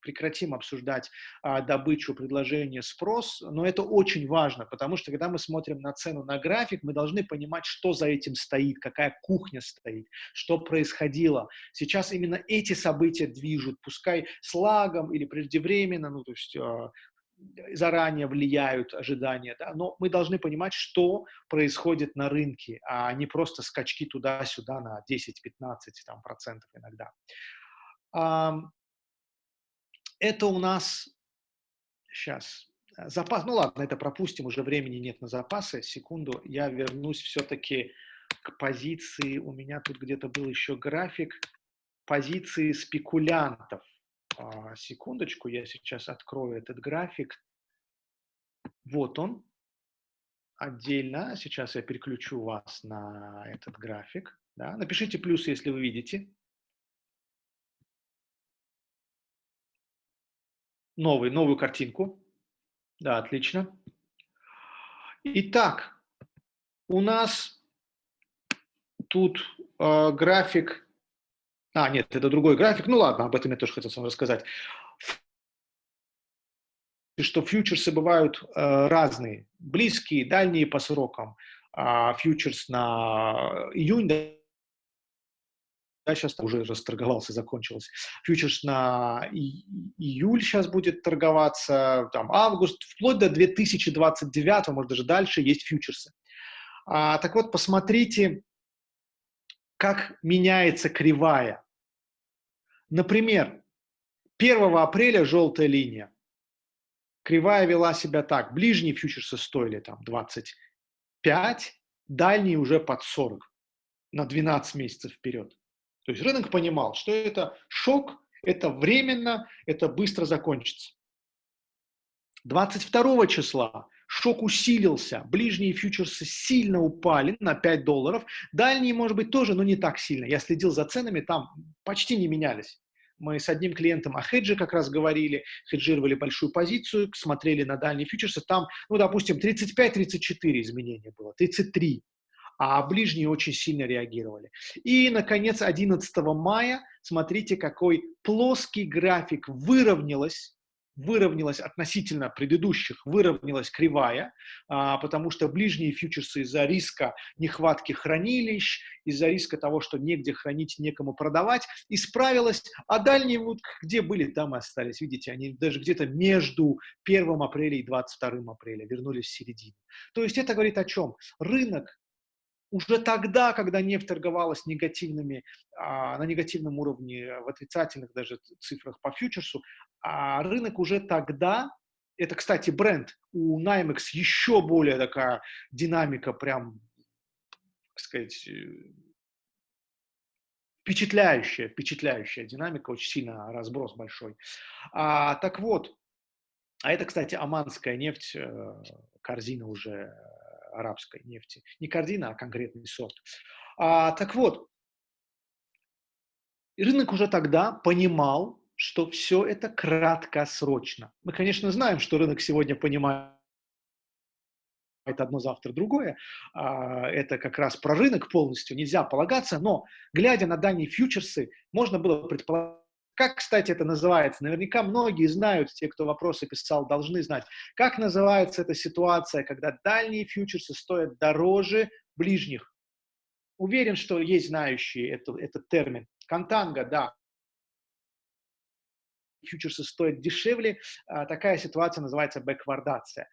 прекратим обсуждать а, добычу, предложение, спрос, но это очень важно, потому что когда мы смотрим на цену на график, мы должны понимать, что за этим стоит, какая кухня стоит, что происходило. Сейчас именно эти события движут, пускай с лагом или преждевременно, ну то есть а, заранее влияют ожидания, да, но мы должны понимать, что происходит на рынке, а не просто скачки туда-сюда на 10-15 там, процентов иногда. Это у нас сейчас запас, ну ладно, это пропустим, уже времени нет на запасы, секунду, я вернусь все-таки к позиции, у меня тут где-то был еще график позиции спекулянтов, секундочку, я сейчас открою этот график. Вот он. Отдельно. Сейчас я переключу вас на этот график. Да. Напишите плюс, если вы видите. Новый, новую картинку. Да, отлично. Итак, у нас тут э, график а, нет, это другой график. Ну ладно, об этом я тоже хотел вам рассказать. Что фьючерсы бывают э, разные, близкие, дальние по срокам. А фьючерс на июнь, да, сейчас уже расторговался, закончился. Фьючерс на июль сейчас будет торговаться, там август, вплоть до 2029, может даже дальше, есть фьючерсы. А, так вот, посмотрите, как меняется кривая. Например, 1 апреля желтая линия. Кривая вела себя так. Ближние фьючерсы стоили там 25, дальние уже под 40 на 12 месяцев вперед. То есть рынок понимал, что это шок, это временно, это быстро закончится. 22 числа шок усилился, ближние фьючерсы сильно упали на 5 долларов, дальние, может быть, тоже, но не так сильно. Я следил за ценами, там почти не менялись. Мы с одним клиентом о хедже как раз говорили, хеджировали большую позицию, смотрели на дальние фьючерсы, там, ну, допустим, 35-34 изменения было, 33 а ближние очень сильно реагировали. И, наконец, 11 мая, смотрите, какой плоский график выровнялась выровнялась относительно предыдущих, выровнялась кривая, а, потому что ближние фьючерсы из-за риска нехватки хранилищ, из-за риска того, что негде хранить, некому продавать, исправилась, а дальние вот где были, там и остались. Видите, они даже где-то между 1 апреля и 22 апреля вернулись в середину. То есть это говорит о чем? Рынок уже тогда, когда нефть торговалась негативными, а, на негативном уровне, в отрицательных даже цифрах по фьючерсу, а рынок уже тогда, это, кстати, бренд, у NYMEX еще более такая динамика, прям, так сказать, э, впечатляющая, впечатляющая динамика, очень сильно разброс большой. А, так вот, а это, кстати, оманская нефть, э, корзина уже арабской нефти. Не корзина, а конкретный сорт. А, так вот, рынок уже тогда понимал, что все это краткосрочно. Мы, конечно, знаем, что рынок сегодня понимает одно завтра другое, а, это как раз про рынок полностью, нельзя полагаться, но глядя на дальние фьючерсы, можно было предположить, как, кстати, это называется? Наверняка многие знают, те, кто вопросы писал, должны знать. Как называется эта ситуация, когда дальние фьючерсы стоят дороже ближних? Уверен, что есть знающие это, этот термин. Контанга, да. Фьючерсы стоят дешевле. А, такая ситуация называется бэквардация.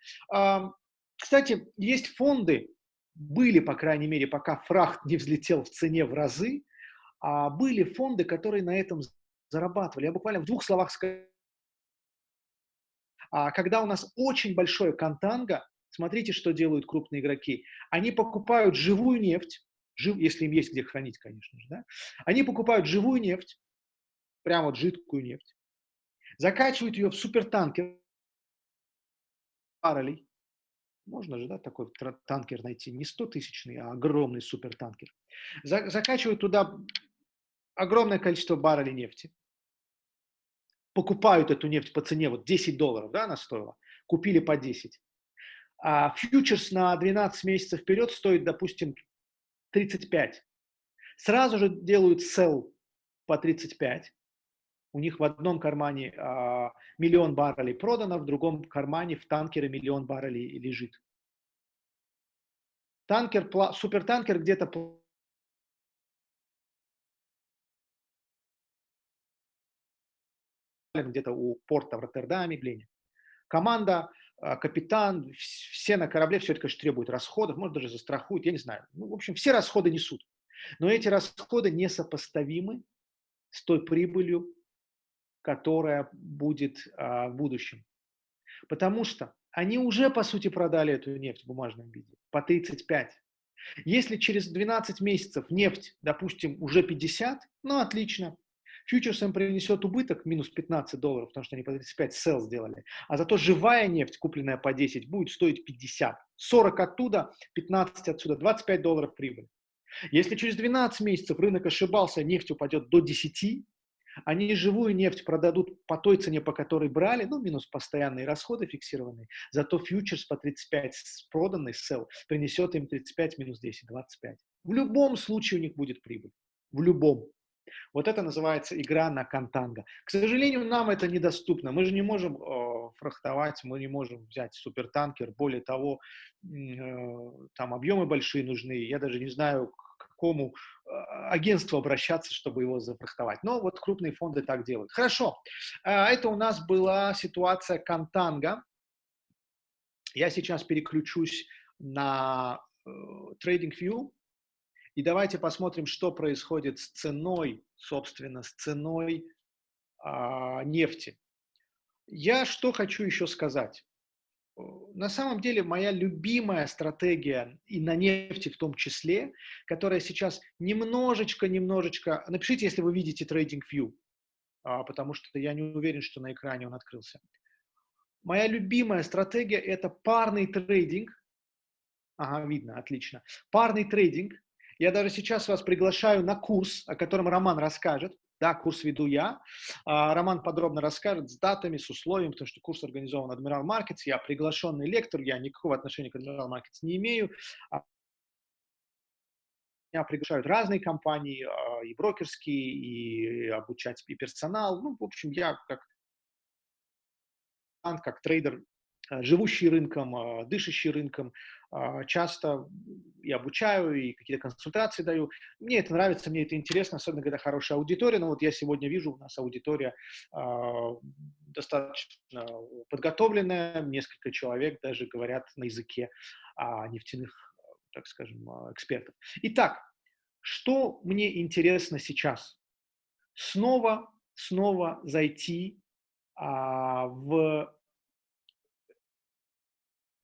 Кстати, есть фонды, были, по крайней мере, пока фрахт не взлетел в цене в разы, а были фонды, которые на этом зарабатывали. Я буквально в двух словах скажу. А когда у нас очень большое контанго, смотрите, что делают крупные игроки. Они покупают живую нефть, жив, если им есть где хранить, конечно же, да? Они покупают живую нефть, прямо вот жидкую нефть, закачивают ее в супертанкер баррелей. Можно же, да, такой танкер найти, не 100 тысячный, а огромный супертанкер. Закачивают туда огромное количество баррелей нефти, покупают эту нефть по цене, вот 10 долларов, да, она стоила, купили по 10. А фьючерс на 12 месяцев вперед стоит, допустим, 35. Сразу же делают sell по 35. У них в одном кармане а, миллион баррелей продано, в другом кармане в танкере миллион баррелей лежит. Танкер, супертанкер где-то где-то у порта в Роттердаме, Блене. Команда, а, капитан, все на корабле, все это, конечно, требует расходов, может, даже застрахуют, я не знаю. Ну, в общем, все расходы несут. Но эти расходы несопоставимы с той прибылью, которая будет а, в будущем. Потому что они уже, по сути, продали эту нефть в бумажном виде по 35. Если через 12 месяцев нефть, допустим, уже 50, ну, отлично, Фьючерс им принесет убыток минус 15 долларов, потому что они по 35 сел сделали. А зато живая нефть, купленная по 10, будет стоить 50. 40 оттуда, 15 отсюда, 25 долларов прибыль. Если через 12 месяцев рынок ошибался, нефть упадет до 10, они живую нефть продадут по той цене, по которой брали, ну, минус постоянные расходы фиксированные, зато фьючерс по 35 проданный, сел, принесет им 35 минус 10, 25. В любом случае у них будет прибыль. В любом. Вот это называется игра на контанго. К сожалению, нам это недоступно. Мы же не можем э, фрахтовать, мы не можем взять супертанкер. Более того, э, там объемы большие нужны. Я даже не знаю, к какому э, агентству обращаться, чтобы его зафрахтовать. Но вот крупные фонды так делают. Хорошо. Э, это у нас была ситуация контанго. Я сейчас переключусь на э, TradingView И давайте посмотрим, что происходит с ценой, собственно, с ценой а, нефти. Я что хочу еще сказать. На самом деле моя любимая стратегия, и на нефти в том числе, которая сейчас немножечко-немножечко... Напишите, если вы видите TradingView, а, потому что я не уверен, что на экране он открылся. Моя любимая стратегия – это парный трейдинг. Ага, видно, отлично. Парный трейдинг. Я даже сейчас вас приглашаю на курс, о котором Роман расскажет. Да, курс веду я. А, Роман подробно расскажет с датами, с условиями, потому что курс организован Admiral Markets. Я приглашенный лектор, я никакого отношения к Admiral Markets не имею. А, меня приглашают разные компании, а, и брокерские, и обучать и персонал. Ну, в общем, я как как трейдер, живущий рынком, дышащий рынком, часто и обучаю, и какие-то консультации даю. Мне это нравится, мне это интересно, особенно когда хорошая аудитория. Но вот я сегодня вижу, у нас аудитория э, достаточно подготовленная, несколько человек даже говорят на языке э, нефтяных, так скажем, экспертов. Итак, что мне интересно сейчас? Снова, снова зайти а, в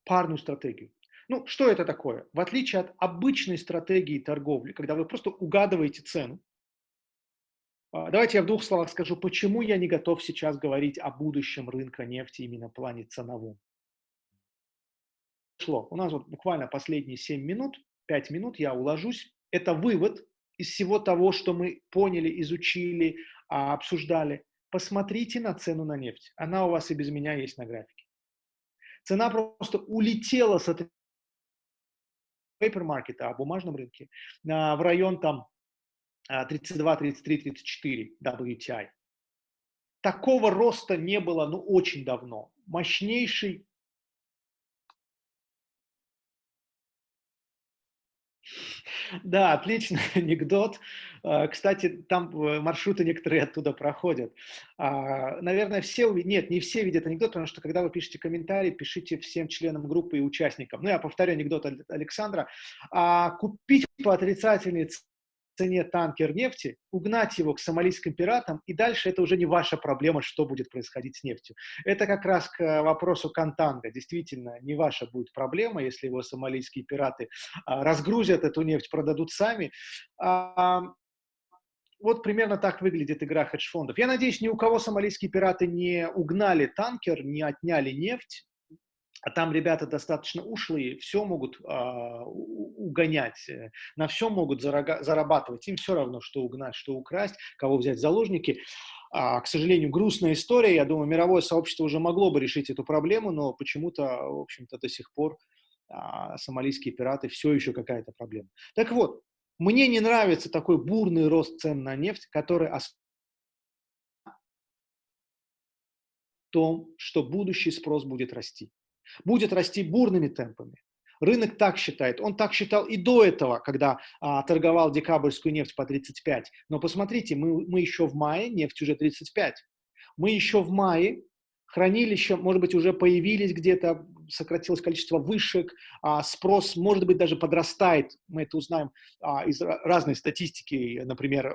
парную стратегию. Ну, что это такое? В отличие от обычной стратегии торговли, когда вы просто угадываете цену, а, давайте я в двух словах скажу, почему я не готов сейчас говорить о будущем рынка нефти именно в плане ценовом. Шло. У нас вот буквально последние 7 минут, 5 минут, я уложусь. Это вывод из всего того, что мы поняли, изучили, а, обсуждали. Посмотрите на цену на нефть. Она у вас и без меня есть на графике. Цена просто улетела с market, а бумажном рынке, в район там 32, 33, 34 WTI. Такого роста не было, ну, очень давно. Мощнейший Да, отличный анекдот. А, кстати, там э, маршруты некоторые оттуда проходят. А, наверное, все, нет, не все видят анекдот, потому что когда вы пишете комментарий, пишите всем членам группы и участникам. Ну, я повторю анекдот Александра. А, купить по отрицательной цене танкер нефти, угнать его к сомалийским пиратам, и дальше это уже не ваша проблема, что будет происходить с нефтью. Это как раз к вопросу Кантанга. Действительно, не ваша будет проблема, если его сомалийские пираты а, разгрузят эту нефть, продадут сами. А, вот примерно так выглядит игра хедж-фондов. Я надеюсь, ни у кого сомалийские пираты не угнали танкер, не отняли нефть, а там ребята достаточно ушлые, все могут а, угонять, э, на все могут зарага, зарабатывать. Им все равно, что угнать, что украсть, кого взять в заложники. А, к сожалению, грустная история. Я думаю, мировое сообщество уже могло бы решить эту проблему, но почему-то, в общем-то, до сих пор а, сомалийские пираты все еще какая-то проблема. Так вот, мне не нравится такой бурный рост цен на нефть, который в том, что будущий спрос будет расти будет расти бурными темпами. Рынок так считает. Он так считал и до этого, когда а, торговал декабрьскую нефть по 35. Но посмотрите, мы, мы еще в мае, нефть уже 35. Мы еще в мае, хранилища, может быть, уже появились где-то, сократилось количество вышек, а, спрос, может быть, даже подрастает. Мы это узнаем а, из разной статистики. Например, э,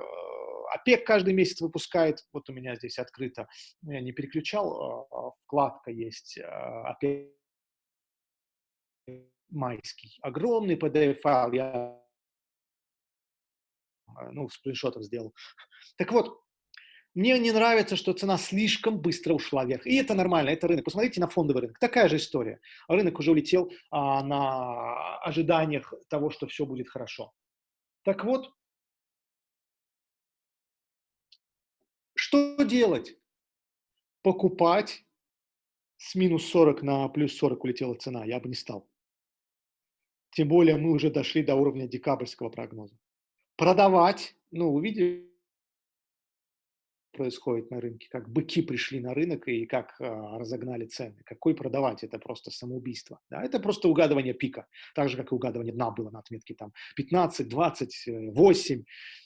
ОПЕК каждый месяц выпускает, вот у меня здесь открыто, я не переключал, а, вкладка есть ОПЕК майский. Огромный PDF-файл я а, ну, скриншотов сделал. Так вот, мне не нравится, что цена слишком быстро ушла вверх. И это нормально, это рынок. Посмотрите на фондовый рынок. Такая же история. Рынок уже улетел а, на ожиданиях того, что все будет хорошо. Так вот, что делать? Покупать с минус 40 на плюс 40 улетела цена. Я бы не стал. Тем более мы уже дошли до уровня декабрьского прогноза. Продавать, ну, увидели, происходит на рынке, как быки пришли на рынок и как э, разогнали цены. Какой продавать? Это просто самоубийство. Да? Это просто угадывание пика. Так же, как и угадывание дна было на отметке там 15, 20, 8.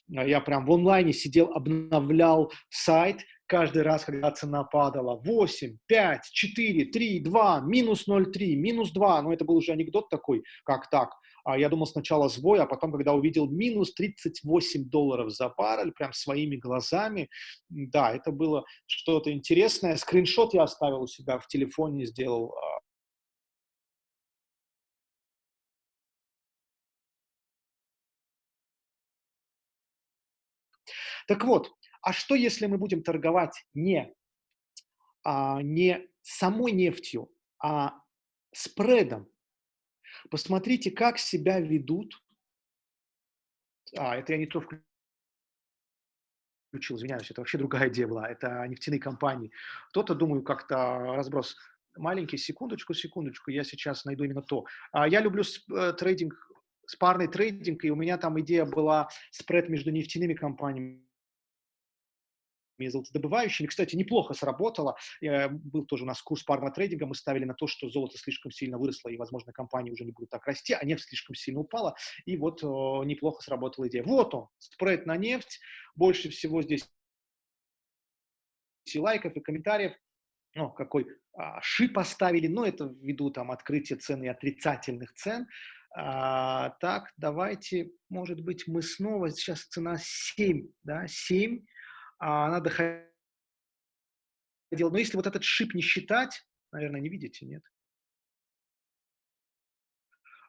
Я прям в онлайне сидел, обновлял сайт, каждый раз, когда цена падала 8, 5, 4, 3, 2, минус 0,3, минус 2, ну это был уже анекдот такой, как так, я думал сначала сбой, а потом, когда увидел минус 38 долларов за баррель, прям своими глазами, да, это было что-то интересное. Скриншот я оставил у себя в телефоне, сделал а, Так вот, а что если мы будем торговать не, а, не самой нефтью, а спредом? Посмотрите, как себя ведут. А, это я не то включил, извиняюсь, это вообще другая идея была, это нефтяные компании. Кто-то, думаю, как-то разброс маленький, секундочку, секундочку, я сейчас найду именно то. А, я люблю э, трейдинг, спарный трейдинг, и у меня там идея была спред между нефтяными компаниями золотодобывающими. Кстати, неплохо сработало. Был тоже у нас курс парного трейдинга. Мы ставили на то, что золото слишком сильно выросло, и, возможно, компании уже не будут так расти, а нефть слишком сильно упала. И вот неплохо сработала идея. Вот он, спред на нефть. Больше всего здесь и лайков, и комментариев. Ну, какой а, ши поставили, но это ввиду там открытия цены и отрицательных цен. А, так, давайте, может быть, мы снова, сейчас цена 7, да, 7, а она доходила. Но если вот этот шип не считать, наверное, не видите, нет?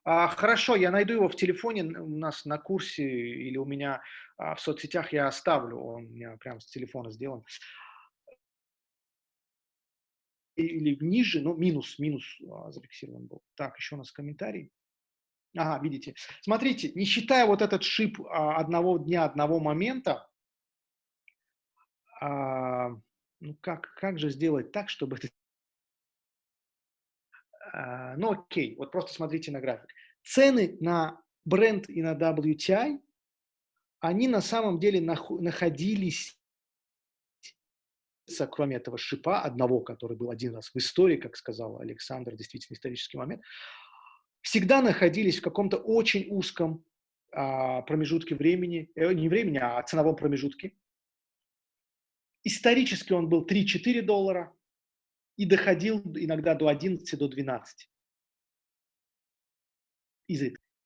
А, хорошо, я найду его в телефоне, у нас на курсе или у меня а, в соцсетях я оставлю, он у меня прямо с телефона сделан. Или ниже, но минус, минус а, зафиксирован был. Так, еще у нас комментарий. Ага, видите. Смотрите, не считая вот этот шип а, одного дня, одного момента, а, ну как, как же сделать так, чтобы это... А, ну окей, вот просто смотрите на график. Цены на бренд и на WTI, они на самом деле находились, кроме этого шипа, одного, который был один раз в истории, как сказал Александр, действительно исторический момент, всегда находились в каком-то очень узком а, промежутке времени, э, не времени, а ценовом промежутке, Исторически он был 3-4 доллара и доходил иногда до 11, до 12.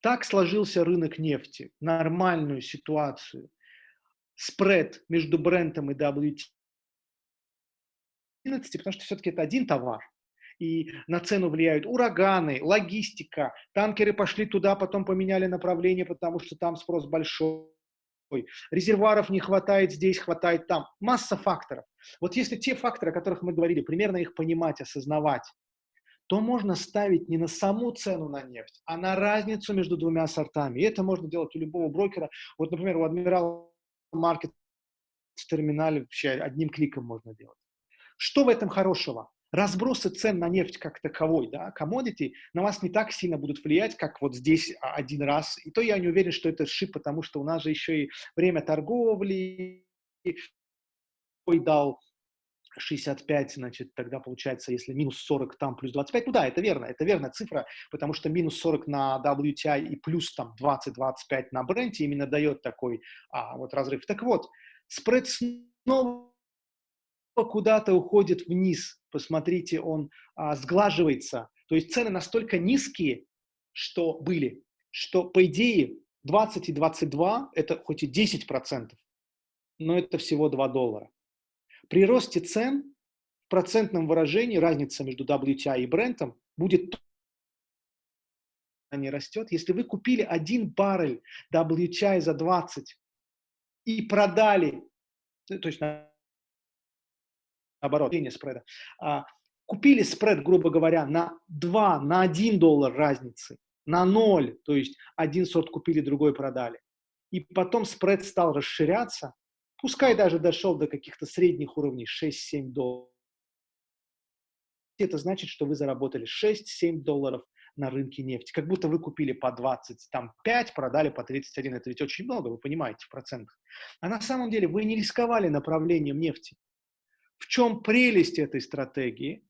Так сложился рынок нефти, нормальную ситуацию. Спред между брендом и WT 11, потому что все-таки это один товар. И на цену влияют ураганы, логистика. Танкеры пошли туда, потом поменяли направление, потому что там спрос большой резервуаров не хватает здесь, хватает там. Масса факторов. Вот если те факторы, о которых мы говорили, примерно их понимать, осознавать, то можно ставить не на саму цену на нефть, а на разницу между двумя сортами. И это можно делать у любого брокера. Вот, например, у Admiral Market в терминале вообще одним кликом можно делать. Что в этом хорошего? Разбросы цен на нефть как таковой, да, commodity, на вас не так сильно будут влиять, как вот здесь один раз. И то я не уверен, что это шип, потому что у нас же еще и время торговли ой, дал 65, значит, тогда получается, если минус 40 там, плюс 25, ну да, это верно, это верная цифра, потому что минус 40 на WTI и плюс там 20-25 на бренде именно дает такой а, вот разрыв. Так вот, спред снова куда-то уходит вниз. Посмотрите, он а, сглаживается. То есть цены настолько низкие, что были, что по идее 20 и 22 это хоть и 10 процентов, но это всего 2 доллара. При росте цен в процентном выражении разница между WTI и брендом будет не растет. Если вы купили один баррель WTI за 20 и продали, то есть наоборот, линия спреда, а, купили спред, грубо говоря, на 2, на 1 доллар разницы, на 0, то есть один сорт купили, другой продали. И потом спред стал расширяться, пускай даже дошел до каких-то средних уровней 6-7 долларов. Это значит, что вы заработали 6-7 долларов на рынке нефти. Как будто вы купили по 25, продали по 31. Это ведь очень много, вы понимаете, в процентах. А на самом деле вы не рисковали направлением нефти. В чем прелесть этой стратегии?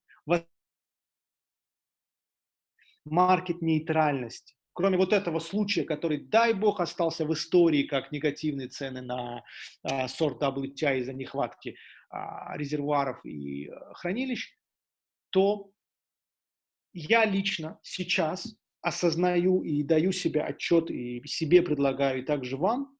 Маркет нейтральности. Кроме вот этого случая, который, дай бог, остался в истории как негативные цены на а, сорт WTI из-за нехватки а, резервуаров и а, хранилищ, то я лично сейчас осознаю и даю себе отчет, и себе предлагаю, и также вам,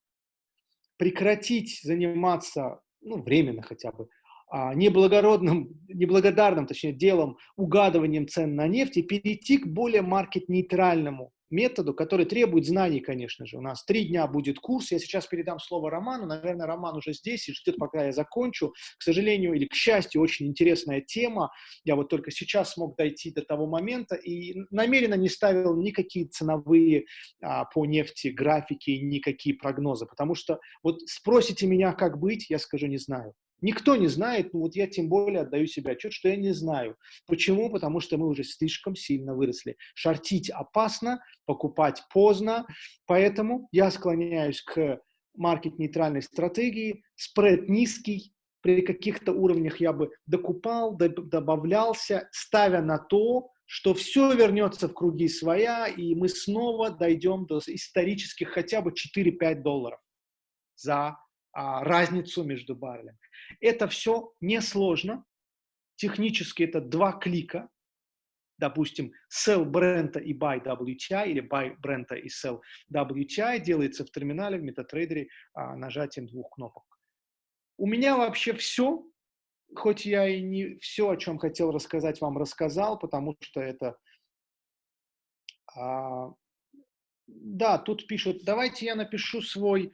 прекратить заниматься, ну, временно хотя бы, неблагородным, неблагодарным, точнее, делом, угадыванием цен на нефть и перейти к более маркет-нейтральному методу, который требует знаний, конечно же. У нас три дня будет курс. Я сейчас передам слово Роману. Наверное, Роман уже здесь и ждет, пока я закончу. К сожалению или к счастью, очень интересная тема. Я вот только сейчас смог дойти до того момента и намеренно не ставил никакие ценовые а, по нефти графики, никакие прогнозы, потому что вот спросите меня, как быть, я скажу, не знаю. Никто не знает, ну вот я тем более отдаю себе отчет, что я не знаю. Почему? Потому что мы уже слишком сильно выросли. Шортить опасно, покупать поздно, поэтому я склоняюсь к маркет-нейтральной стратегии, спред низкий, при каких-то уровнях я бы докупал, добавлялся, ставя на то, что все вернется в круги своя, и мы снова дойдем до исторических хотя бы 4-5 долларов за а, разницу между баррелями. Это все несложно. Технически это два клика. Допустим, sell Brent и buy WTI или buy Brent и sell WTI делается в терминале в MetaTrader а, нажатием двух кнопок. У меня вообще все, хоть я и не все, о чем хотел рассказать, вам рассказал, потому что это... А, да, тут пишут, давайте я напишу свой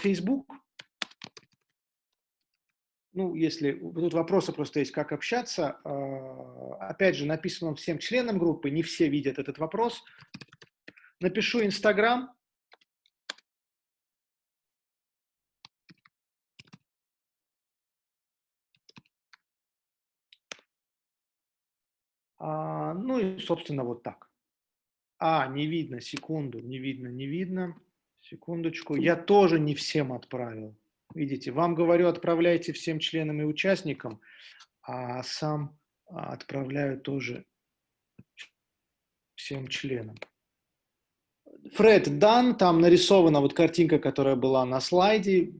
Facebook, ну, если тут вопросы просто есть, как общаться. А, опять же, написано всем членам группы, не все видят этот вопрос. Напишу Инстаграм. А, ну и, собственно, вот так. А, не видно, секунду, не видно, не видно. Секундочку. Я тоже не всем отправил. Видите, вам говорю, отправляйте всем членам и участникам, а сам а, отправляю тоже всем членам. Фред дан, там нарисована вот картинка, которая была на слайде.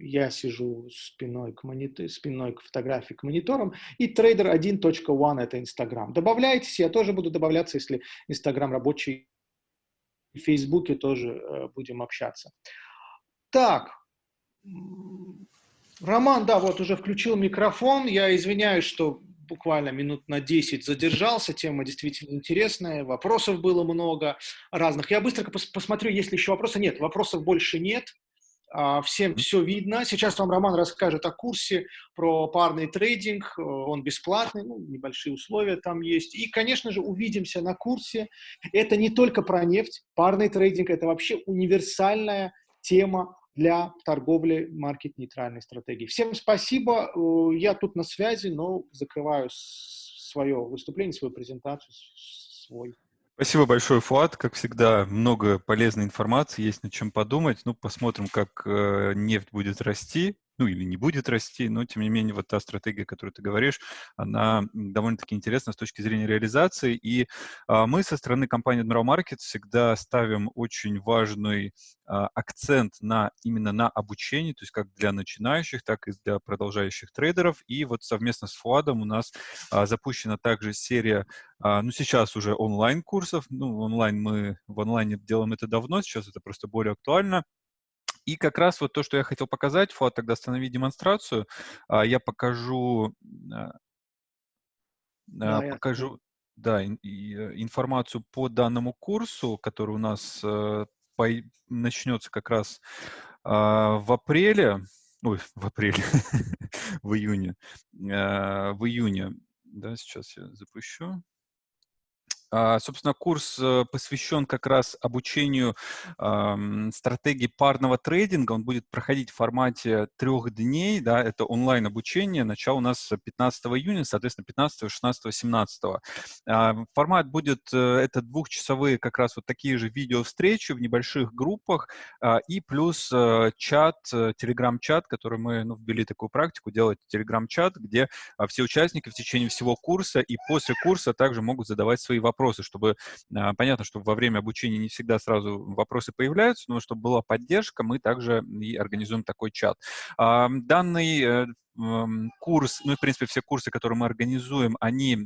Я сижу спиной к, монитор, спиной к фотографии к мониторам. И trader 1.1 это Инстаграм. Добавляйтесь, я тоже буду добавляться, если Инстаграм рабочий в Фейсбуке тоже э, будем общаться. Так, Роман, да, вот уже включил микрофон. Я извиняюсь, что буквально минут на 10 задержался. Тема действительно интересная. Вопросов было много разных. Я быстро пос посмотрю, есть ли еще вопросы. Нет, вопросов больше нет. А, всем все видно. Сейчас вам Роман расскажет о курсе про парный трейдинг. Он бесплатный, ну, небольшие условия там есть. И, конечно же, увидимся на курсе. Это не только про нефть. Парный трейдинг – это вообще универсальная тема для торговли маркет-нейтральной стратегии. Всем спасибо. Э, я тут на связи, но закрываю свое выступление, свою презентацию, свой Спасибо большое, Фуат. Как всегда, много полезной информации, есть над чем подумать. Ну, посмотрим, как э, нефть будет расти ну или не будет расти, но тем не менее вот та стратегия, которую ты говоришь, она довольно-таки интересна с точки зрения реализации. И а, мы со стороны компании Admiral Market всегда ставим очень важный а, акцент на именно на обучение, то есть как для начинающих, так и для продолжающих трейдеров. И вот совместно с Фуадом у нас а, запущена также серия, а, ну сейчас уже онлайн-курсов. Ну, онлайн мы в онлайне делаем это давно, сейчас это просто более актуально. И как раз вот то, что я хотел показать, Фуат, тогда останови демонстрацию. А, я покажу, а, да, а, покажу да, информацию по данному курсу, который у нас э, начнется как раз в апреле, ой, в апреле, в июне, в июне, да, сейчас я запущу. А, собственно, курс э, посвящен как раз обучению стратегии парного трейдинга. Он будет проходить в формате трех дней. Да, это онлайн-обучение. Начало у нас 15 июня, соответственно, 15, 16, 17. Э, формат будет, э, это двухчасовые как раз вот такие же видео-встречи в небольших группах э, и плюс э, чат, телеграм-чат, который мы ну, ввели такую практику, делать телеграм-чат, где э, все участники в течение всего курса и после курса также могут задавать свои вопросы вопросы, чтобы, а, понятно, что во время обучения не всегда сразу вопросы появляются, но чтобы была поддержка, мы также и организуем такой чат. Данный э, курс, ну и, в принципе, все курсы, которые мы организуем, они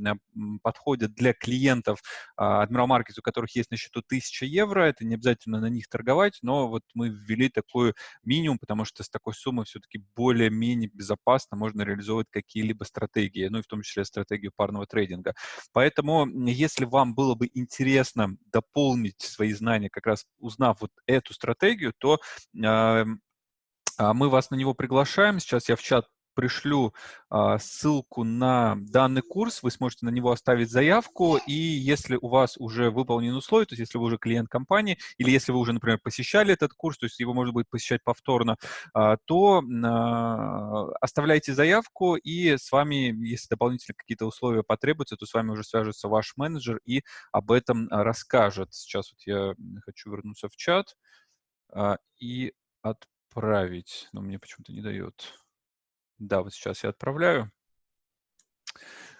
подходят для клиентов Admiral Markets, у которых есть на счету 1000 евро. Это не обязательно на них торговать, но вот мы ввели такой минимум, потому что с такой суммой все-таки более-менее безопасно можно реализовывать какие-либо стратегии, ну и в том числе стратегию парного трейдинга. Поэтому, если вам было бы интересно дополнить свои знания, как раз узнав вот эту стратегию, то э, мы вас на него приглашаем. Сейчас я в чат пришлю а, ссылку на данный курс, вы сможете на него оставить заявку, и если у вас уже выполнены условия, то есть если вы уже клиент компании, или если вы уже, например, посещали этот курс, то есть его можно будет посещать повторно, а, то а, оставляйте заявку, и с вами, если дополнительно какие-то условия потребуются, то с вами уже свяжется ваш менеджер и об этом расскажет. Сейчас вот я хочу вернуться в чат а, и отправить, но мне почему-то не дает. Да, вот сейчас я отправляю.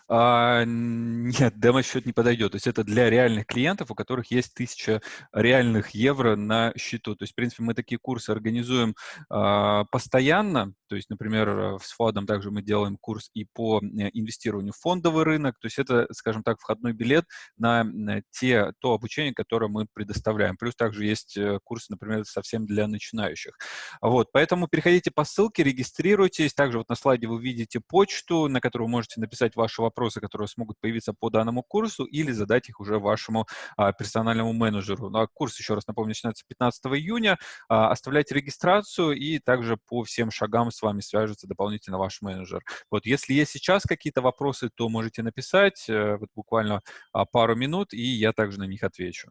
А, нет, демо-счет не подойдет. То есть это для реальных клиентов, у которых есть тысяча реальных евро на счету. То есть, в принципе, мы такие курсы организуем а, постоянно. То есть, например, с ФОДом также мы делаем курс и по э, инвестированию в фондовый рынок. То есть это, скажем так, входной билет на, те, то обучение, которое мы предоставляем. Плюс также есть э, курсы, например, совсем для начинающих. Вот, поэтому переходите по ссылке, регистрируйтесь. Также вот на слайде вы видите почту, на которую вы можете написать ваши вопросы, которые смогут появиться по данному курсу, или задать их уже вашему а, персональному менеджеру. Ну, а курс, еще раз напомню, начинается 15 июня. А, оставляйте регистрацию, и также по всем шагам с вами свяжется дополнительно ваш менеджер. Вот, если есть сейчас какие-то вопросы, то можете написать а, вот буквально а, пару минут, и я также на них отвечу.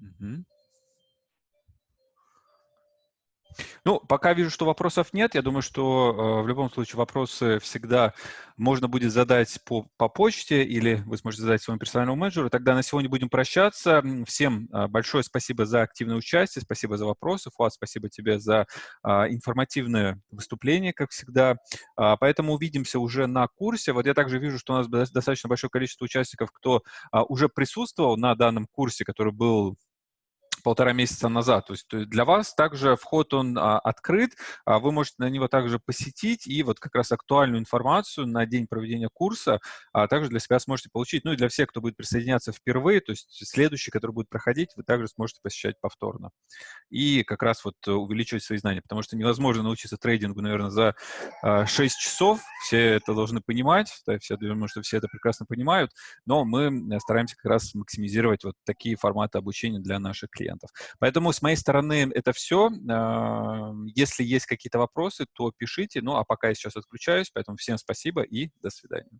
Mm-hmm. Ну, пока вижу, что вопросов нет. Я думаю, что э, в любом случае вопросы всегда можно будет задать по, по почте или вы сможете задать своему персональному менеджеру. Тогда на сегодня будем прощаться. Всем э, большое спасибо за активное участие, спасибо за вопросы. Фуат, спасибо тебе за э, информативное выступление, как всегда. Э, поэтому увидимся уже на курсе. Вот я также вижу, что у нас достаточно большое количество участников, кто э, уже присутствовал на данном курсе, который был полтора месяца назад. То есть для вас также вход он а, открыт, а вы можете на него также посетить и вот как раз актуальную информацию на день проведения курса а, также для себя сможете получить. Ну и для всех, кто будет присоединяться впервые, то есть следующий, который будет проходить, вы также сможете посещать повторно. И как раз вот увеличивать свои знания, потому что невозможно научиться трейдингу, наверное, за а, 6 часов. Все это должны понимать, да, все, думаю, что все это прекрасно понимают, но мы стараемся как раз максимизировать вот такие форматы обучения для наших клиентов клиентов. Поэтому с моей стороны это все. Если есть какие-то вопросы, то пишите. Ну, а пока я сейчас отключаюсь, поэтому всем спасибо и до свидания.